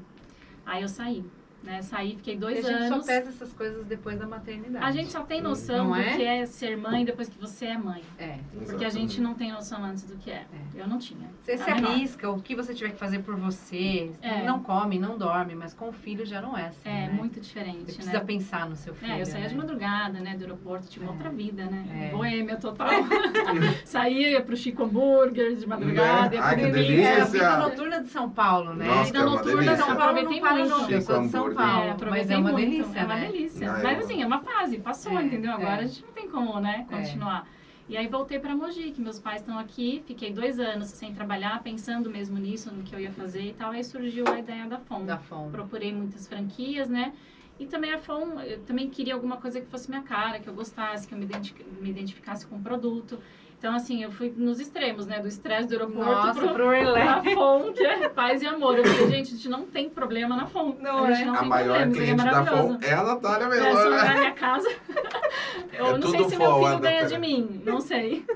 S3: Aí eu saí, né? Saí, fiquei dois
S1: a gente
S3: anos.
S1: só pesa essas coisas depois da maternidade.
S3: A gente só tem noção
S1: Não
S3: do
S1: é?
S3: que é ser mãe depois que você é mãe.
S1: É.
S3: Porque a gente não tem noção antes do que é. Eu não tinha.
S1: Você se
S3: A menor.
S1: arrisca, o que você tiver que fazer por você.
S3: É.
S1: Não come, não dorme, mas com o filho já não é assim.
S3: É,
S1: né?
S3: muito
S1: Você
S3: diferente,
S1: precisa
S3: né?
S1: pensar no seu filho.
S3: É, eu saía
S1: né?
S3: de madrugada, né, do aeroporto, tinha uma
S1: É.
S3: outra vida, né?
S1: É.
S3: Boêmia total. <laughs> saía, pro Chico Hambúrguer de madrugada,
S2: Né?
S3: ia
S2: Ai,
S3: pro
S2: que
S3: delícia.
S1: É a vida noturna de São Paulo, né?
S2: Nossa,
S3: vida
S2: que é
S3: noturna
S2: delícia.
S3: São
S1: São
S3: Paulo
S1: não para
S3: muito.
S1: nunca. Eu sou de São Paulo,
S3: É,
S1: mas é uma
S3: muito,
S1: delícia,
S3: É uma
S1: né?
S3: delícia.
S2: Ah, eu
S3: Mas
S2: amo.
S3: assim, é uma fase, passou,
S1: É,
S3: entendeu? Agora
S1: é.
S3: a gente não tem como, né,
S1: É.
S3: continuar. E aí voltei pra Mogi, que meus pais estão aqui, fiquei dois anos sem trabalhar, pensando mesmo nisso, no que eu ia fazer e tal. Aí surgiu a ideia da FOM.
S1: Da fome.
S3: Procurei muitas franquias, né? E também a FOM, eu também queria alguma coisa que fosse minha cara, que eu gostasse, que eu me, identi- me identificasse com o produto. Então, assim, eu fui nos extremos, né? Do estresse do aeroporto
S1: Nossa,
S3: pro,
S1: pro relax.
S3: pra que é paz e amor. Eu falei, gente, a gente não tem problema na FOM.
S1: Não
S3: a gente
S1: é?
S3: não
S2: A
S3: tem
S2: maior
S3: problema, é
S2: cliente da
S3: maravilhoso.
S2: FOM é a Natália
S3: É, se
S2: Melona.
S3: olhar na minha casa, <laughs> eu
S2: É
S3: não sei
S2: tudo
S3: se meu filho
S2: a
S3: ganha de mim, não sei.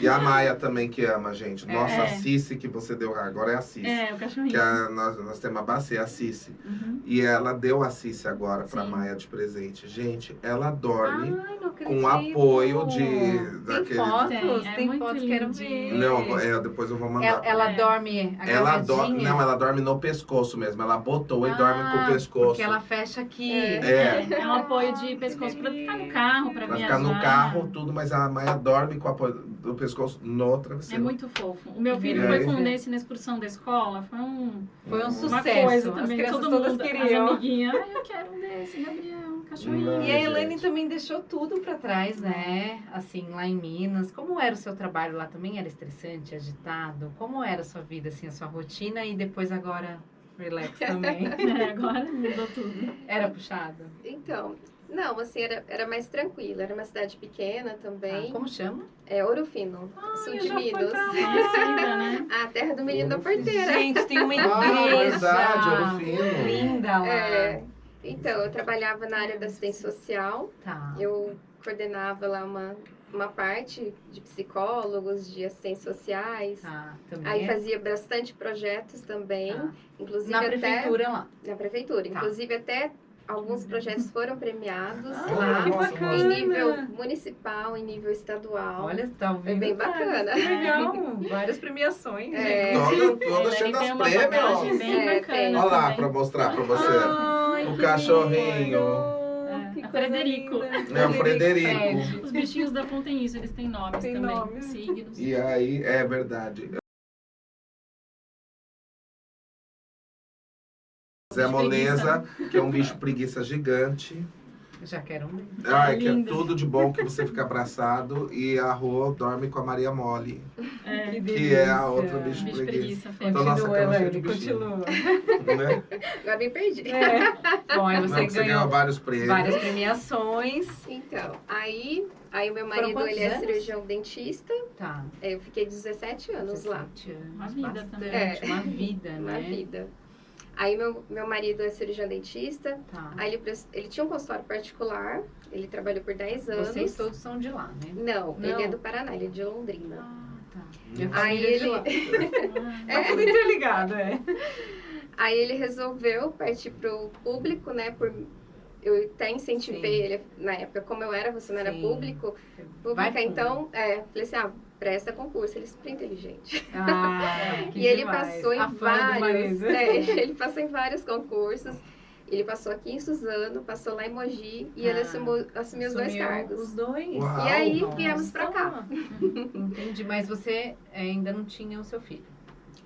S2: E a Maia também, que ama a gente. Nossa,
S3: É.
S2: a Cici que você deu agora é a Cici.
S3: É, o cachorrinho.
S2: Que a- nós, nós temos a bacia, a Cici.
S3: Uhum.
S2: E ela deu a Cici agora pra
S3: Sim.
S2: Maia de presente. Gente, ela dorme
S1: Ai,
S2: com apoio de.
S1: Tem
S2: daquele.
S1: fotos,
S3: Tem, é
S1: tem fotos, quero ver.
S2: Não, é, depois eu vou mandar.
S1: Ela, ela
S3: É.
S1: dorme
S2: Ela dorme. Não, ela dorme no pescoço mesmo. Ela botou e
S1: Ah,
S2: dorme com o pescoço.
S1: Porque ela fecha aqui.
S2: É.
S3: É um apoio de pescoço pra ficar no carro, pra
S2: Pra
S3: viajar.
S2: ficar no carro, tudo, mas a Maia dorme com o apoio do pescoço no
S3: É
S2: travesseiro.
S3: muito fofo. O meu filho
S2: É.
S3: foi com um desse na excursão da escola. Foi um,
S1: Foi um
S3: uma
S1: sucesso.
S3: coisa
S1: As
S3: também.
S1: crianças
S3: Todo
S1: todas
S3: mundo,
S1: queriam.
S3: as amiguinhas. Ai, eu quero um desse, Gabriel, cachorrinho.
S2: Ai,
S1: E a
S2: gente.
S1: Elaine também deixou tudo pra trás, né? Assim, lá em Minas. Como era o seu trabalho lá também? Era estressante, agitado? Como era a sua vida, assim, a sua rotina? E depois agora, relax <laughs> também.
S3: É, agora mudou tudo.
S1: Era puxado?
S4: Então, não, assim, era, era mais tranquilo. Era uma cidade pequena também.
S1: Ah, como chama?
S4: É Ouro Fino, sul de Minas.
S3: né?
S4: A terra do menino da
S2: Ouro Fino.
S4: porteira.
S1: Gente, tem uma <laughs>
S2: Ah,
S1: igreja.
S2: verdade, Ouro Fino.
S1: Linda lá.
S4: É, então, eu trabalhava na área da assistência social.
S1: Tá.
S4: Eu coordenava lá uma, uma parte de psicólogos, de assistentes sociais.
S1: Tá.
S4: Aí fazia bastante projetos também,
S1: tá.
S4: inclusive
S1: Na
S4: até
S1: prefeitura lá.
S4: na prefeitura.
S1: Tá.
S4: Inclusive até alguns projetos foram premiados
S1: Ah,
S4: lá
S2: Nossa,
S4: em nível municipal, em nível estadual.
S1: Olha, tá ouvindo?
S4: bem
S1: várias,
S4: bacana.
S1: Legal. <laughs> Várias premiações.
S4: É.
S2: Toda, toda cheia das prêmios.
S3: bem
S4: É,
S3: bacana.
S2: Olha lá pra mostrar pra você.
S1: Ai,
S2: O cachorrinho.
S1: lindo.
S3: É, é Frederico.
S2: É o Frederico.
S1: Fred.
S3: Os bichinhos da têm isso, eles têm nomes
S1: Tem
S3: também.
S1: nomes.
S3: Signos.
S2: E aí, é verdade. Zé Moleza, que é um bicho preguiça gigante.
S1: Já quero um.
S2: Ai, que é tudo de bom que você fica abraçado. E a Rô dorme com a Maria Mole,
S3: É,
S2: que é a outra bicho
S3: bicho
S2: preguiça.
S3: preguiça,
S2: Então, nossa,
S1: Continua,
S2: cama cheia de bichinho.
S1: continua.
S2: Né?
S4: Agora me perdi.
S1: É. Bom, aí
S2: Não,
S1: você
S2: que você ganhou vários prêmios.
S1: várias premiações.
S4: Então, aí, aí o meu marido ele é
S1: anos?
S4: cirurgião dentista.
S1: Tá.
S4: Eu fiquei 17 anos lá.
S1: 17 anos.
S3: Uma vida
S1: bastante,
S3: também.
S4: É.
S1: Uma vida, <laughs>
S4: Uma
S1: né?
S4: vida. Aí meu, meu marido é cirurgião dentista.
S1: Tá.
S4: Aí ele, ele tinha um consultório particular. Ele trabalhou por 10 anos.
S1: Vocês todos são de lá, né?
S4: Não,
S1: Não.
S4: ele é do Paraná, ele é de Londrina.
S1: Ah, tá. Minha
S4: Aí
S1: família é de
S4: ele-
S1: lá. <laughs>
S3: Ah,
S1: Tá tudo interligado, é.
S4: Aí ele resolveu partir pro público, né? Por, eu até incentivei
S1: Sim.
S4: ele, na época, como eu era, você não era
S1: Sim.
S4: público.
S1: Vai
S4: Pública, então, é, falei assim, ah, presta concurso, ele é super inteligente.
S1: Ah, <laughs> que
S4: e ele
S1: demais.
S4: passou em
S1: A
S4: vários. é, <laughs> ele passou em vários concursos. Ele passou aqui em Suzano, passou lá em Mogi e ele
S1: Ah,
S4: assumiu, assumiu os dois cargos.
S1: Os dois.
S2: Uau.
S4: E aí
S1: Nossa.
S4: viemos pra cá. <laughs>
S1: Entendi, mas você ainda não tinha o seu filho.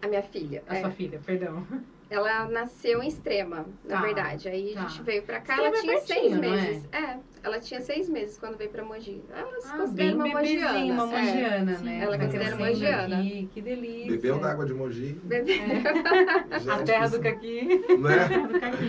S4: A minha filha.
S1: A
S4: é.
S1: sua filha, perdão.
S4: Ela nasceu em Extrema, na
S1: Tá,
S4: verdade. Aí
S1: tá.
S4: a gente veio pra cá,
S1: Extrema
S4: ela
S1: é
S4: tinha seis
S1: pertinho, não é?
S4: meses. É, ela tinha seis meses quando veio pra Mogi. Ela se
S1: Ah,
S4: considera
S1: bem
S4: uma mogiana.
S1: uma
S4: é.
S1: mogiana,
S3: sim.
S1: né?
S4: Ela
S1: Tá
S4: considera
S1: crescendo
S4: mogiana.
S1: aqui, Que delícia.
S2: Bebeu da água de Mogi.
S4: Bebê. <laughs>
S1: A terra <laughs> do caqui.
S2: Né?
S3: Do caqui.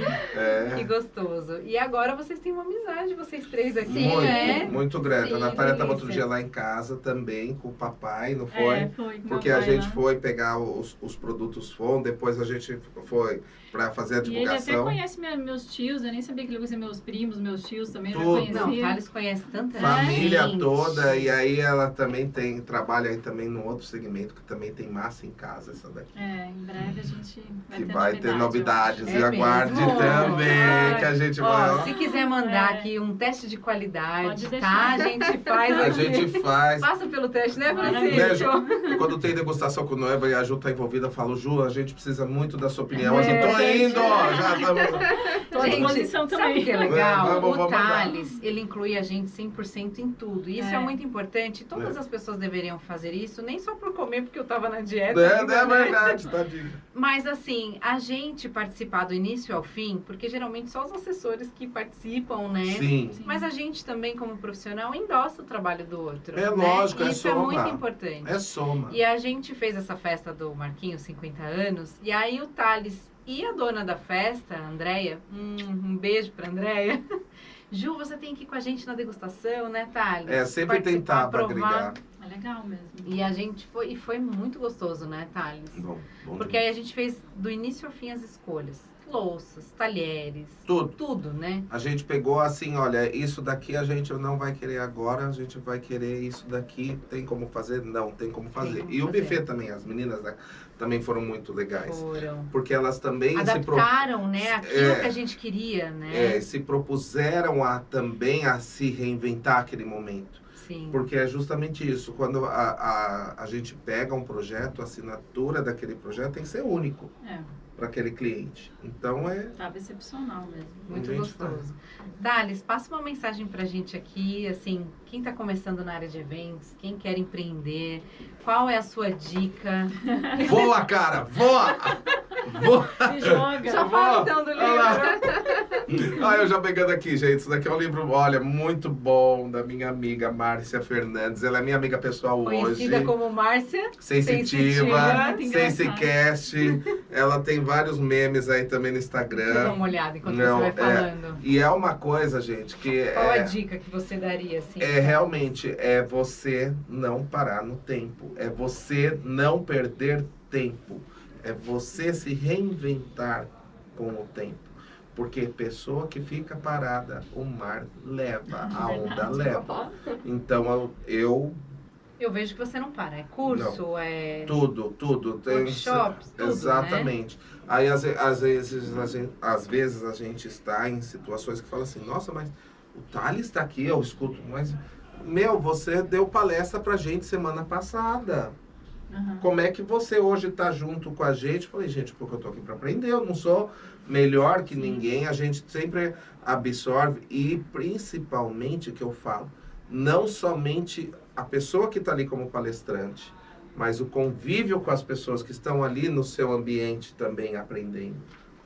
S1: Que
S2: É.
S1: gostoso. E agora vocês têm uma amizade, vocês três aqui,
S4: Sim,
S2: muito,
S1: né?
S2: muito grande. a
S4: Sim,
S2: Natália estava outro dia lá em casa também, com o papai, não foi?
S3: É, foi. com
S2: Porque a gente
S3: lá.
S2: foi pegar os, os produtos FON, depois a gente foi para fazer a
S3: E ele até
S2: divulgação.
S3: conhece minha- meus tios, eu nem sabia que ele conhecia meus primos, meus tios também, eu já
S2: Tudo.
S3: conhecia.
S1: Não, o Thales conhece tanta
S2: Família
S1: gente.
S2: toda, e aí ela também tem, trabalha aí também num outro segmento que também tem massa em casa, essa daqui.
S3: É, em breve a gente vai
S2: Que
S3: ter
S2: vai
S3: novidade,
S2: ter novidades
S1: acho.
S2: e
S1: É
S2: aguarde
S1: mesmo?
S2: também,
S1: Ai.
S2: que a gente vai.
S1: Ó,
S2: ó.
S1: se quiser mandar
S3: É.
S1: aqui um teste de qualidade, tá? A gente faz
S2: A
S1: aqui.
S2: gente faz.
S1: Passa pelo teste, né. Francisco?
S2: Quando tem degustação com o Noiva e a Ju tá envolvida, eu falo, Ju, a gente precisa muito da sua opinião.
S1: É.
S2: A gente tô indo, ó, já estamos. <laughs>
S3: À disposição
S1: sabe
S3: também.
S1: o que é legal?
S2: É, vamos-
S1: o
S2: vamos mandar.
S1: Thales, ele inclui a gente 100% em tudo. E isso é.
S3: É.
S1: muito importante. Todas
S2: É.
S1: as pessoas deveriam fazer isso, nem só por comer, porque eu tava na dieta.
S2: É,
S1: ainda,
S2: é
S1: né?
S2: verdade, tadinho.
S1: Mas assim, a gente participar do início ao fim, porque geralmente só os assessores que participam, né?
S2: Sim.
S3: Sim.
S1: Mas a gente também, como profissional, endossa o trabalho do outro.
S2: É
S1: né?
S2: lógico, é
S1: Isso é
S2: soma.
S1: muito importante.
S2: É soma.
S1: E a gente fez essa festa do Marquinhos, 50 anos, e aí o Thales e a dona da festa, a Andréia, hum, um beijo pra Andréia. <laughs> Ju, você tem que ir com a gente na degustação, né, Thales?
S2: É, sempre
S1: Participar,
S2: tentar pra
S1: provar.
S2: agregar.
S3: É legal mesmo.
S1: E a gente foi, e foi muito gostoso, né, Thales?
S2: Bom, bom
S1: Porque aí a gente fez do início ao fim as escolhas. Louças, talheres,
S2: Tudo.
S1: tudo, né?
S2: A gente pegou assim, olha, isso daqui a gente não vai querer agora, a gente vai querer isso daqui. Tem como fazer? Não, tem como fazer.
S1: como
S2: e o
S1: fazer.
S2: buffet também, as meninas né, também foram muito legais.
S1: Foram.
S2: Porque elas também se, pro,
S1: Adaptaram, né, aquilo
S2: É.
S1: que a gente queria, né?
S2: é, se propuseram a também a se reinventar aquele momento.
S1: Sim.
S2: Porque é justamente isso. Quando a, a, a gente pega um projeto, a assinatura daquele projeto tem que ser único
S3: É,
S2: para aquele cliente. Então é.
S3: tava excepcional mesmo.
S1: Muito
S2: A
S1: gostoso. Thales, passa uma mensagem pra gente aqui, assim, quem tá começando na área de eventos, quem quer empreender, qual é a sua dica? <laughs>
S2: Voa, cara! Voa! Voa!
S3: Se joga.
S1: Já fala então do livro.
S2: Ah, eu já pegando aqui, gente. Isso daqui é um livro, olha, muito bom, da minha amiga Márcia Fernandes. Ela é minha amiga pessoal
S1: Conhecida
S2: hoje.
S1: como Márcia.
S2: Sensitiva, Sensicast. Ela tem vários memes aí também no
S1: Dá
S2: Instagram.
S1: uma olhada enquanto
S2: Não,
S1: você vai
S2: é.
S1: falando.
S2: E é uma coisa, gente, que
S1: Qual a
S2: é,
S1: dica que você daria, assim?
S2: é realmente é você não parar no tempo. É você não perder tempo. É você se reinventar com o tempo. Porque pessoa que fica parada, o mar leva, a onda leva. Então eu, eu
S1: vejo que você não para. É curso, é
S2: tudo, tudo. Tem,
S1: workshops, tudo, né?
S2: Exatamente. Aí às, às vezes a gente, às vezes a gente está em situações que fala assim, nossa, mas o Thales está aqui, eu escuto, mas meu, você deu palestra pra gente semana passada.
S3: Aham.
S2: Como é que você hoje está junto com a gente? Eu Falei, gente, porque eu tô aqui para aprender, eu não sou melhor que
S3: Sim.
S2: ninguém, a gente sempre absorve e principalmente que eu falo, não somente a pessoa que está ali como palestrante, mas o convívio com as pessoas que estão ali no seu ambiente também aprendendo.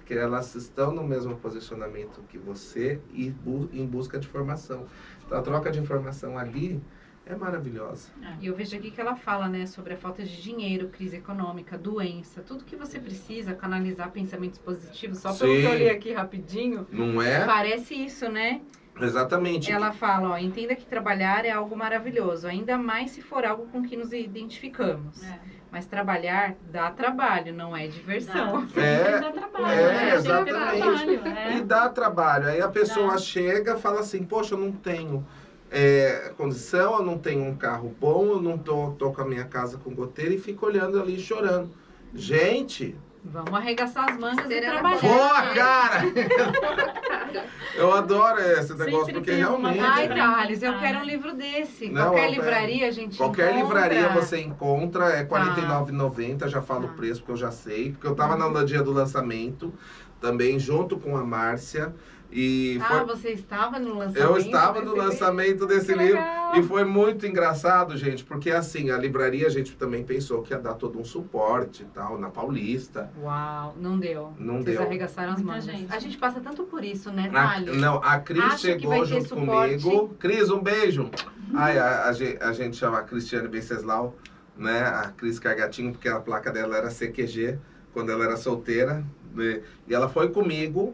S2: Porque elas estão no mesmo posicionamento que você e bu- em busca de formação. Então, a troca de informação ali é maravilhosa.
S1: E eu vejo aqui que ela fala, né, sobre a falta de dinheiro, crise econômica, doença, tudo que você precisa canalizar pensamentos positivos. Só pelo
S2: Sim.
S1: que eu li aqui rapidinho,
S2: Não é?
S1: parece isso, né?
S2: Exatamente.
S1: Ela fala, ó, entenda que trabalhar é algo maravilhoso, ainda mais se for algo com que nos identificamos.
S3: É.
S1: Mas trabalhar dá trabalho, não é diversão.
S3: Dá.
S2: É,
S3: Dá trabalho.
S2: é,
S3: ter
S2: exatamente.
S3: trabalho, é.
S2: E dá trabalho. Aí a pessoa
S3: Dá.
S2: chega e fala assim, poxa, eu não tenho é, condição, eu não tenho um carro bom, eu não tô, tô com a minha casa com goteira e fica olhando ali chorando. Gente,
S1: Vamos arregaçar as mangas e
S4: na
S1: trabalhar.
S2: boa, cara! <laughs> Eu adoro esse negócio,
S3: Sempre
S2: porque
S3: uma
S2: realmente...
S1: Ai,
S3: pra
S1: Thales, eu quero um
S3: né?
S1: livro desse.
S2: Não,
S1: Qualquer
S2: eu-
S1: livraria a gente
S2: Qualquer
S1: encontra.
S2: livraria você encontra, é R$
S1: Tá.
S2: 49,90, já falo
S1: Tá.
S2: o preço, porque eu já sei. Porque eu tava no dia do lançamento, também junto com a Márcia. E
S1: Ah,
S2: foi-
S1: você estava no lançamento?
S2: eu estava no lançamento desse
S1: Que
S2: livro.
S1: legal.
S2: E foi muito engraçado, gente, porque assim, a livraria a gente também pensou que ia dar todo um suporte e tal, na Paulista.
S1: Uau, não deu.
S2: Não
S1: Vocês
S2: deu.
S1: arregaçaram as mãos.
S3: gente.
S1: A gente passa tanto por isso, né,
S2: A,
S1: Thali?
S2: não, a Cris
S1: Acha que vai
S2: chegou
S1: ter
S2: junto
S1: suporte.
S2: comigo. Cris, um beijo. Ai, a, a a gente chama a Cristiane Venceslau, né? A Cris Cargatinho, porque a placa dela era CQG, quando ela era solteira. né? E ela foi comigo.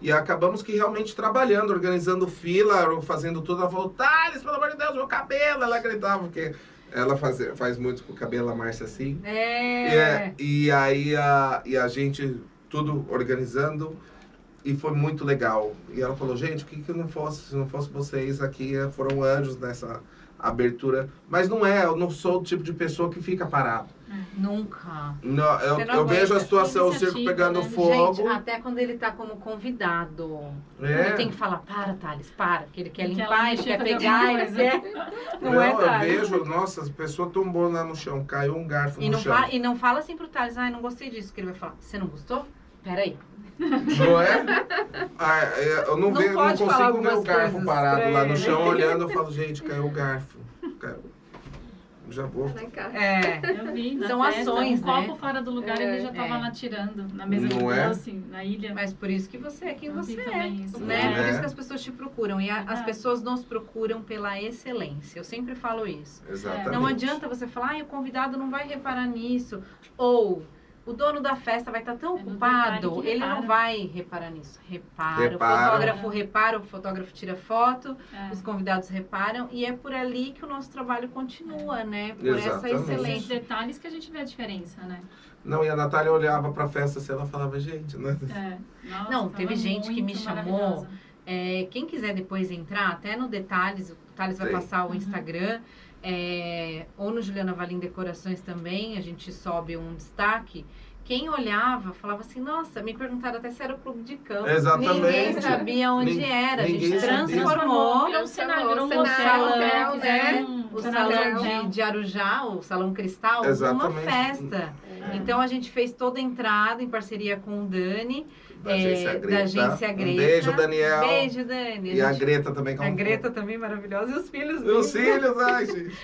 S2: E acabamos que realmente trabalhando, organizando fila, fazendo tudo. Ela falou, Thales, pelo amor de Deus, meu cabelo. Ela gritava, porque ela faz, faz muito com o cabelo, a Márcia assim.
S1: É.
S2: É, e aí a, e a gente tudo organizando e foi muito legal. E ela falou, gente, o que que eu não fosse, se não fosse vocês aqui, eh, foram anjos nessa abertura. Mas não é, eu não sou o tipo de pessoa que fica parado.
S1: Nunca.
S2: Não, eu,
S1: não
S2: eu vejo a situação, o circo pegando
S3: né?
S2: fogo.
S1: Gente, até quando ele tá como convidado.
S2: é.
S1: Ele tem que falar, para, Thales, para. Que ele quer limpar, ele quer pegar, ele quer... <laughs> Não,
S2: Não,
S1: é,
S2: eu vejo, nossa, a pessoa tombou lá no chão, caiu um garfo
S1: E
S2: no
S1: não,
S2: chão.
S1: fa- e não fala assim pro Thales, ai, não gostei disso. Que ele vai falar, você não gostou? Peraí.
S2: Não é? Ah, é, eu não,
S1: Não
S2: vejo, não
S1: pode falar
S2: consigo ver o garfo parado lá no
S1: ele.
S2: chão, olhando, eu falo, gente, caiu o garfo. Caiu. Já vou.
S1: É.
S3: Eu vi
S1: São
S3: festa,
S1: ações,
S3: um
S1: né?
S3: copo fora do lugar,
S4: É,
S3: ele já tava
S1: é.
S3: lá tirando na mesa de
S2: Não é?
S3: doce, na ilha.
S1: Mas por isso que você é quem
S3: Eu
S1: você é.
S3: também isso.
S1: Né? Por
S2: é?
S1: isso que as pessoas te procuram. E a- as
S3: Verdade.
S1: pessoas nos procuram pela excelência. Eu sempre falo isso.
S2: Exatamente.
S1: Não adianta você falar, ah, o convidado não vai reparar nisso. Ou o dono da festa vai estar tão
S3: É
S1: ocupado, ele não vai reparar nisso. Repara.
S2: Repara.
S1: O fotógrafo repara, o fotógrafo tira foto,
S3: É.
S1: os convidados reparam. E é por ali que o nosso trabalho continua, né? Por essa
S2: Exatamente.
S3: Esses
S1: excelência.
S3: detalhes que a gente vê a diferença, né?
S2: Não, e a Natália olhava pra festa assim, ela falava, gente, né?
S3: É. <laughs> Nossa,
S1: Não,
S3: tava
S1: teve gente que me chamou. É, quem quiser depois entrar, até no Detalhes, o Thales vai
S2: Sim.
S1: passar o
S3: Uhum.
S1: É, ou no Juliana Valim Decorações também, a gente sobe um destaque. Quem olhava falava assim, nossa, me perguntaram até se era o clube de campo.
S2: Exatamente.
S1: Ninguém sabia onde
S2: Nin-
S1: era. A gente transformou
S3: Virou um cenário, virou um
S4: Transformou o
S3: hotel, né?
S1: hotel,
S3: Fizeram
S1: o
S3: um
S1: salão de, de Arujá, o Salão Cristal, uma
S2: Exatamente.
S1: festa.
S4: É.
S1: Então a gente fez toda a entrada em parceria com o Dani,
S2: Da
S1: é,
S2: agência
S1: da
S2: Greta.
S1: agência
S2: Um
S1: Greta.
S2: beijo, Daniel.
S1: Beijo, Dani.
S2: E a
S1: gente-
S2: Greta também. que é
S1: a
S2: um-
S1: Greta também maravilhosa e os filhos
S2: E os filhos, ai, <laughs> gente.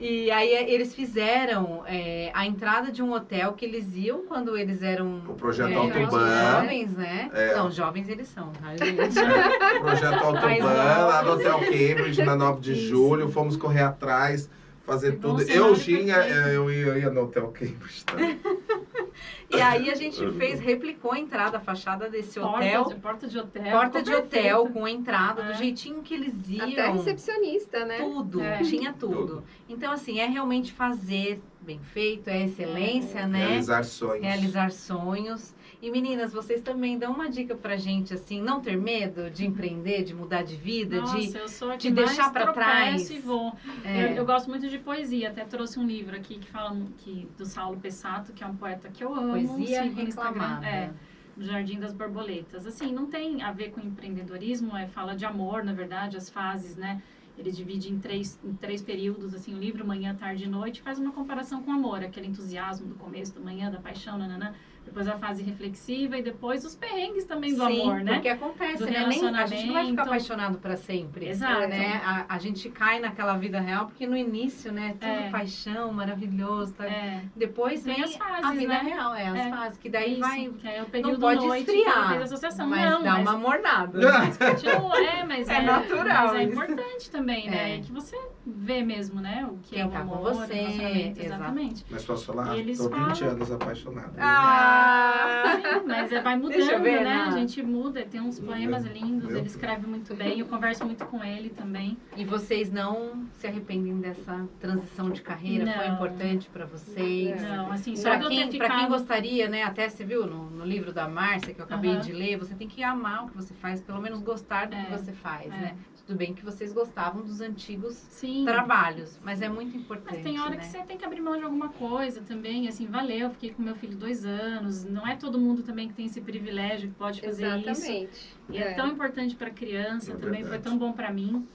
S1: E aí é, eles fizeram é, a entrada de um hotel que eles iam quando eles eram
S2: O projeto
S1: é,
S2: Autoban.
S1: jovens, né?
S2: É.
S1: Não, jovens eles são, tá, <laughs> gente?
S2: Projeto <laughs> Autoban, lá no. Hotel Cambridge, na 9 de
S1: Isso.
S2: julho. Fomos correr atrás, fazer tudo. Eu tinha, é, eu ia, eu ia no Hotel Cambridge. Tá? <laughs>
S1: E aí a gente fez, replicou a entrada, a fachada desse
S3: Porta
S1: hotel.
S3: de, porta de hotel.
S1: Porta de hotel,
S3: perfeito.
S1: com entrada,
S3: É.
S1: do jeitinho que eles iam.
S4: Até recepcionista, né?
S1: Tudo,
S3: É.
S1: tinha tudo.
S2: Tudo.
S1: Então, assim, é realmente fazer bem feito, é excelência, né?
S2: Realizar sonhos.
S1: Realizar sonhos. E meninas, vocês também dão uma dica pra gente, assim, não ter medo de empreender, de mudar de vida,
S3: Nossa,
S1: de.
S3: eu sou a
S1: de
S3: que
S1: deixar
S3: tropeço
S1: trás.
S3: e vou.
S1: é,
S3: Eu, eu gosto muito de poesia, até trouxe um livro aqui que fala que, do Saulo Pessato, que é um poeta que eu amo.
S1: poesia
S3: sigo
S1: reclamada.
S3: É, do Jardim das Borboletas. Assim, não tem a ver com empreendedorismo, é fala de amor, na verdade, as fases, né? Ele divide em três, em três períodos, assim, o livro, manhã, tarde e noite, faz uma comparação com o amor, aquele entusiasmo do começo, da manhã, da paixão, nananã. Depois a fase reflexiva e depois os perrengues também do
S1: Sim,
S3: amor, né?
S1: porque acontece,
S3: Do
S1: né? Nem, a gente não vai ficar apaixonado pra sempre.
S3: Exato.
S1: Né? A, a gente cai naquela vida real, porque no início, né? Tudo
S3: É.
S1: paixão, maravilhoso. Tá?
S3: É,
S1: Depois
S3: Tem
S1: vem
S3: as fases,
S1: a vida
S3: né?
S1: real, é, as
S3: É.
S1: fases. Que daí
S3: isso,
S1: vai.
S3: que é o período
S1: pode
S3: noite,
S1: esfriar,
S3: fez associação.
S1: Mas
S3: não,
S1: dá
S3: mas
S1: uma mornada. <laughs>
S3: continua, é, mas
S1: É
S3: é,
S1: natural
S3: Mas é importante também, né?
S1: É.
S3: Que você vê mesmo, né? O que
S1: Quem
S3: é o
S1: tá com
S3: amor,
S1: você,
S3: o relacionamento,
S1: exato.
S3: exatamente.
S2: Mas posso falar?
S3: E
S2: Tô 20
S3: falam-
S2: anos apaixonado.
S1: Ah!
S3: Sim, mas é, vai mudando,
S1: ver,
S3: né?
S1: Ana.
S3: A gente muda, tem uns poemas lindos,
S2: Meu
S3: ele escreve muito bem, eu converso muito com ele também.
S1: E vocês não se arrependem dessa transição de carreira? Foi
S3: Não.
S1: importante pra vocês?
S3: Não, assim, só
S1: Pra quem,
S3: ter
S1: pra quem
S3: ficado...
S1: gostaria, né? Até você viu no, no livro da Márcia que eu acabei de ler, você tem que amar o que você faz, pelo menos gostar do que
S3: É,
S1: você faz,
S3: é.
S1: né? Tudo bem que vocês gostavam dos antigos
S3: Sim.
S1: trabalhos, mas é muito importante.
S3: Mas tem hora
S1: né?
S3: que você tem que abrir mão de alguma coisa também, assim, valeu, eu fiquei com meu filho dois anos, não é todo mundo também que tem esse privilégio, que pode fazer isso.
S4: Exatamente.
S3: E é, tão importante para criança,
S2: É
S3: também foi
S2: verdade.
S3: tão bom para mim.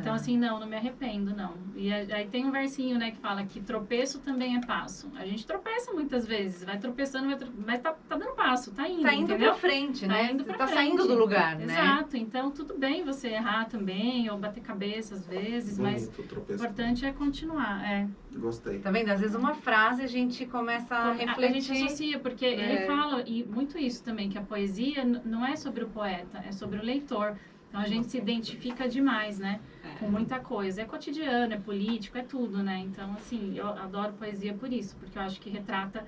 S3: Então, assim, não, não me arrependo, não. E aí tem um versinho, né, que fala que tropeço também é passo. A gente tropeça muitas vezes, vai tropeçando, vai tro- mas tá, tá dando passo, tá indo,
S1: Tá indo
S3: entendeu?
S1: pra frente,
S3: Tá
S1: né?
S3: indo pra
S1: tá
S3: frente.
S1: saindo do lugar, né?
S3: Exato, então tudo bem você errar também, ou bater cabeça às vezes, mas
S2: Bonito,
S3: o
S2: tropeço.
S3: importante é continuar, é.
S2: Gostei.
S1: Tá vendo? Às vezes uma frase a gente começa a
S3: A, a gente
S1: refletir.
S3: associa, porque
S1: É.
S3: ele fala e muito isso também, que a poesia não é sobre o poeta, é sobre o leitor. Então a gente se identifica demais, né? Com muita coisa. É cotidiano, é político, é tudo, né? Então, assim, eu adoro poesia por isso, porque eu acho que retrata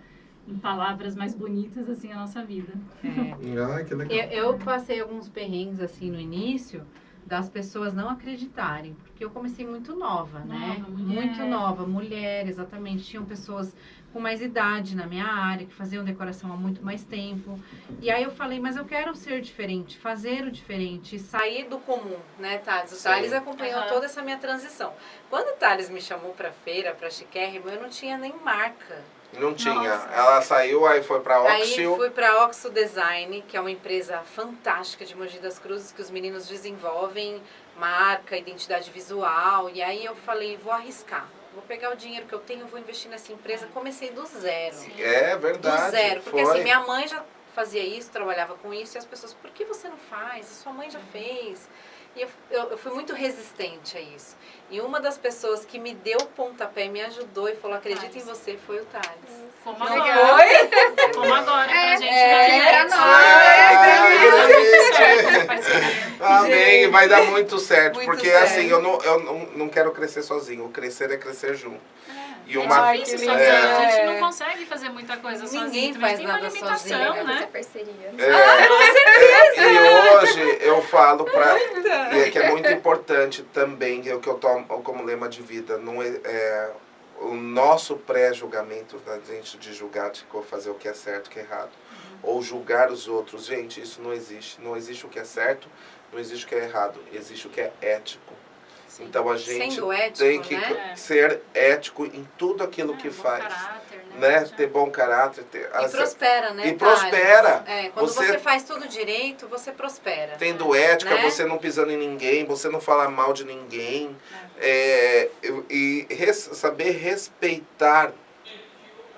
S3: em palavras mais bonitas, assim, a nossa vida.
S1: É. <laughs>
S2: Ai, que legal.
S1: Eu, eu passei alguns perrengues assim no início das pessoas não acreditarem, porque eu comecei muito nova, né?
S3: Nova, mulher.
S1: Muito nova, mulher, exatamente. Tinham pessoas com mais idade na minha área, que faziam decoração há muito mais tempo. E aí eu falei, mas eu quero ser diferente, fazer o diferente, sair do comum, né, Thales? O
S2: Sim.
S1: Thales acompanhou
S3: Aham.
S1: toda essa minha transição. Quando o Thales me chamou pra feira, pra Chiquérrimo, eu não tinha nem marca.
S2: Não tinha.
S3: Nossa.
S2: Ela saiu, aí foi pra
S1: Aí
S2: Oxil.
S1: fui para Oxo Design, que é uma empresa fantástica de Mogi das Cruzes, que os meninos desenvolvem marca, identidade visual. E aí eu falei, vou arriscar. Vou pegar o dinheiro que eu tenho, vou investir nessa empresa. Comecei do zero.
S2: É verdade.
S1: Do zero. Porque
S2: foi.
S1: assim, minha mãe já fazia isso, trabalhava com isso, e as pessoas, por que você não faz? A sua mãe já fez. E eu, eu, eu fui muito resistente a isso. E uma das pessoas que me deu o pontapé, me ajudou e falou, acredita em
S3: Thales.
S1: você, foi o Thales.
S3: Como
S1: Não foi?
S2: Vai dar muito certo.
S1: Muito
S2: porque
S1: certo.
S2: assim, eu, não, eu não, não quero crescer sozinho. O crescer é crescer junto. E
S3: É
S2: uma-
S3: difícil
S1: que
S3: sozinho,
S2: lindo.
S3: a gente
S1: É.
S3: não consegue fazer muita coisa
S1: Ninguém
S3: sozinho. também
S1: faz
S3: tem uma
S1: nada sozinho,
S4: É,
S3: né?
S4: essa parceria.
S2: É, E hoje eu falo pra. E é que é muito importante também, é o que eu tomo como lema de vida. Não é, é, o nosso pré-julgamento da gente de julgar, de fazer o que é certo, o que é errado. Ou julgar os outros. Gente, isso não existe. Não existe o que é certo, não existe o que é errado. Existe o que é ético.
S1: Sim.
S2: Então a gente
S1: ético,
S2: tem que
S1: né?
S2: ser ético em tudo aquilo
S3: É,
S2: que faz.
S3: caráter,
S2: Né?
S3: Já-
S2: Ter bom caráter. Ter,
S1: E prospera, né?
S2: E prospera.
S1: É, quando
S2: Você-
S1: você... faz tudo direito, você prospera.
S2: tendo ética,
S1: Né?
S2: você não pisando em ninguém, você não falar mal de ninguém. É, eu- e res- saber respeitar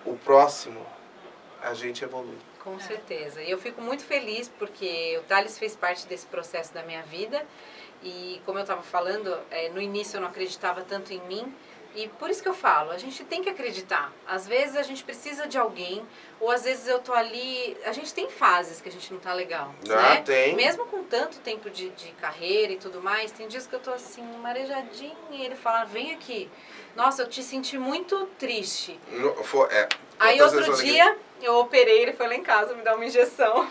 S2: o próximo, a gente evolui.
S1: Com certeza. E eu fico muito feliz porque o Thales fez parte desse processo da minha vida. E como eu estava falando, é, no início eu não acreditava tanto em mim. E por isso que eu falo, a gente tem que acreditar. Às vezes a gente precisa de alguém, ou às vezes eu tô ali. A gente tem fases que a gente não tá legal.
S2: Ah,
S1: né?
S2: tem.
S1: Mesmo com tanto tempo de, de carreira e tudo mais, tem dias que eu tô assim, marejadinha, e ele fala, vem aqui. Nossa, eu te senti muito triste.
S2: No- for- é,
S1: Aí outro dia eu operei, ele foi lá em casa me dar uma injeção.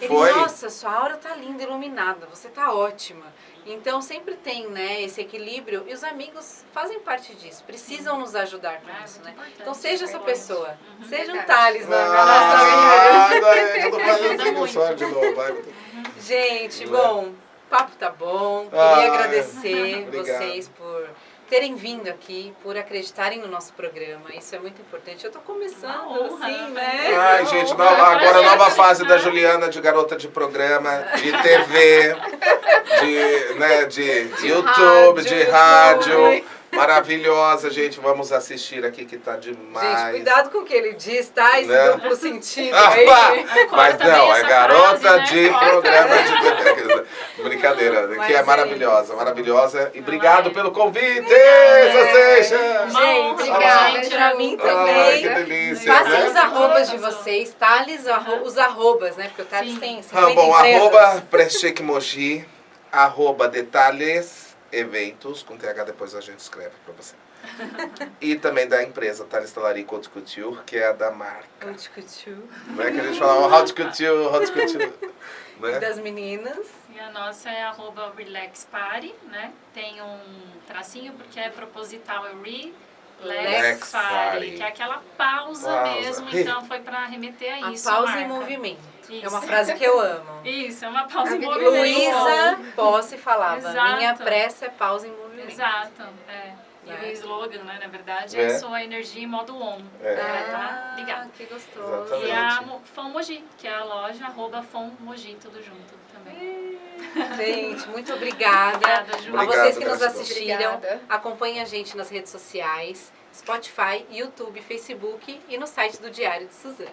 S1: Ele,
S2: Foi?
S1: nossa, sua aura tá linda, iluminada, você tá ótima. Então sempre tem, né, esse equilíbrio e os amigos fazem parte disso, precisam nos ajudar com
S3: É,
S1: isso, né? Então seja essa pessoa,
S3: Uhum.
S1: seja um. Thales na, nossa vida.
S2: Ah, eu tô fazendo <laughs>
S3: muito.
S2: sorte de novo. vai.
S1: Gente,
S2: Né?
S1: bom, o papo tá bom. Queria
S2: Ah,
S1: agradecer
S2: obrigado.
S1: vocês por terem vindo aqui, por acreditarem no nosso programa. Isso é muito importante. Eu tô começando,
S3: honra,
S1: assim,
S3: né?
S1: né?
S2: Ai, gente, nova- agora a nova fase da Juliana de garota de programa, de TV, de, né, de, YouTube, de
S1: rádio,
S2: rádio. Maravilhosa, gente. Vamos assistir aqui que tá demais.
S1: Gente, cuidado com o que ele diz, tá? Esse
S2: Né?
S1: duplo sentido
S2: Ah,
S1: aí.
S2: Mas não, é garota
S3: frase, né?
S2: de
S3: Corta.
S2: programa de TV. Brincadeira,
S1: Mas
S2: que é
S1: é
S2: maravilhosa,
S1: isso.
S2: maravilhosa. E obrigado
S3: é.
S2: pelo convite,
S1: É.
S3: Uma
S1: Gente,
S4: obrigada,
S3: gente.
S1: pra mim
S2: Ai,
S1: também.
S2: que delícia,
S1: Passem
S2: né?
S1: os arrobas de vocês, Thales, arro- os arrobas, né? Porque o Thales
S3: Sim.
S1: tem
S2: Ah,
S1: 50
S2: bom,
S1: empresas.
S2: arroba Prechec Mogi, arroba detalhes eventos, com TH depois a gente escreve pra você. e também da empresa Thales Talarico Haute Couture, que é a da marca.
S1: Haute couture.
S2: Não é que a gente fala Haute Couture, Haute Couture.
S1: E
S2: Né? <laughs>
S1: das meninas.
S3: E a nossa é arroba Relax Party, né? Tem um tracinho porque é proposital, é Relax Party,
S2: Party.
S3: que é aquela pausa,
S2: Pausa.
S3: mesmo, então foi para remeter a
S1: A
S3: isso.
S1: pausa
S3: marca.
S1: em movimento.
S3: Isso.
S1: É uma frase que eu amo. <laughs>
S3: Isso, é uma pausa em
S4: A
S3: movimento.
S1: Luísa Posse falava,
S3: Exato.
S1: minha pressa é pausa em movimento.
S3: Exato, é. E
S1: Né?
S3: o slogan, né, na verdade,
S2: É.
S3: é, sua energia em modo on.
S2: É.
S3: Pra tá
S1: Ah,
S3: ligado.
S1: que gostoso.
S2: Exatamente.
S3: E a Fom Mogi, que é a loja arroba Fom Mogi, tudo junto também. <laughs>
S1: Gente, muito obrigada.
S3: Obrigada, Ju.
S1: A vocês que nos assistiram,
S4: Obrigada.
S1: acompanhem a gente nas redes sociais, Spotify, YouTube, Facebook e no site do Diário de Suzana.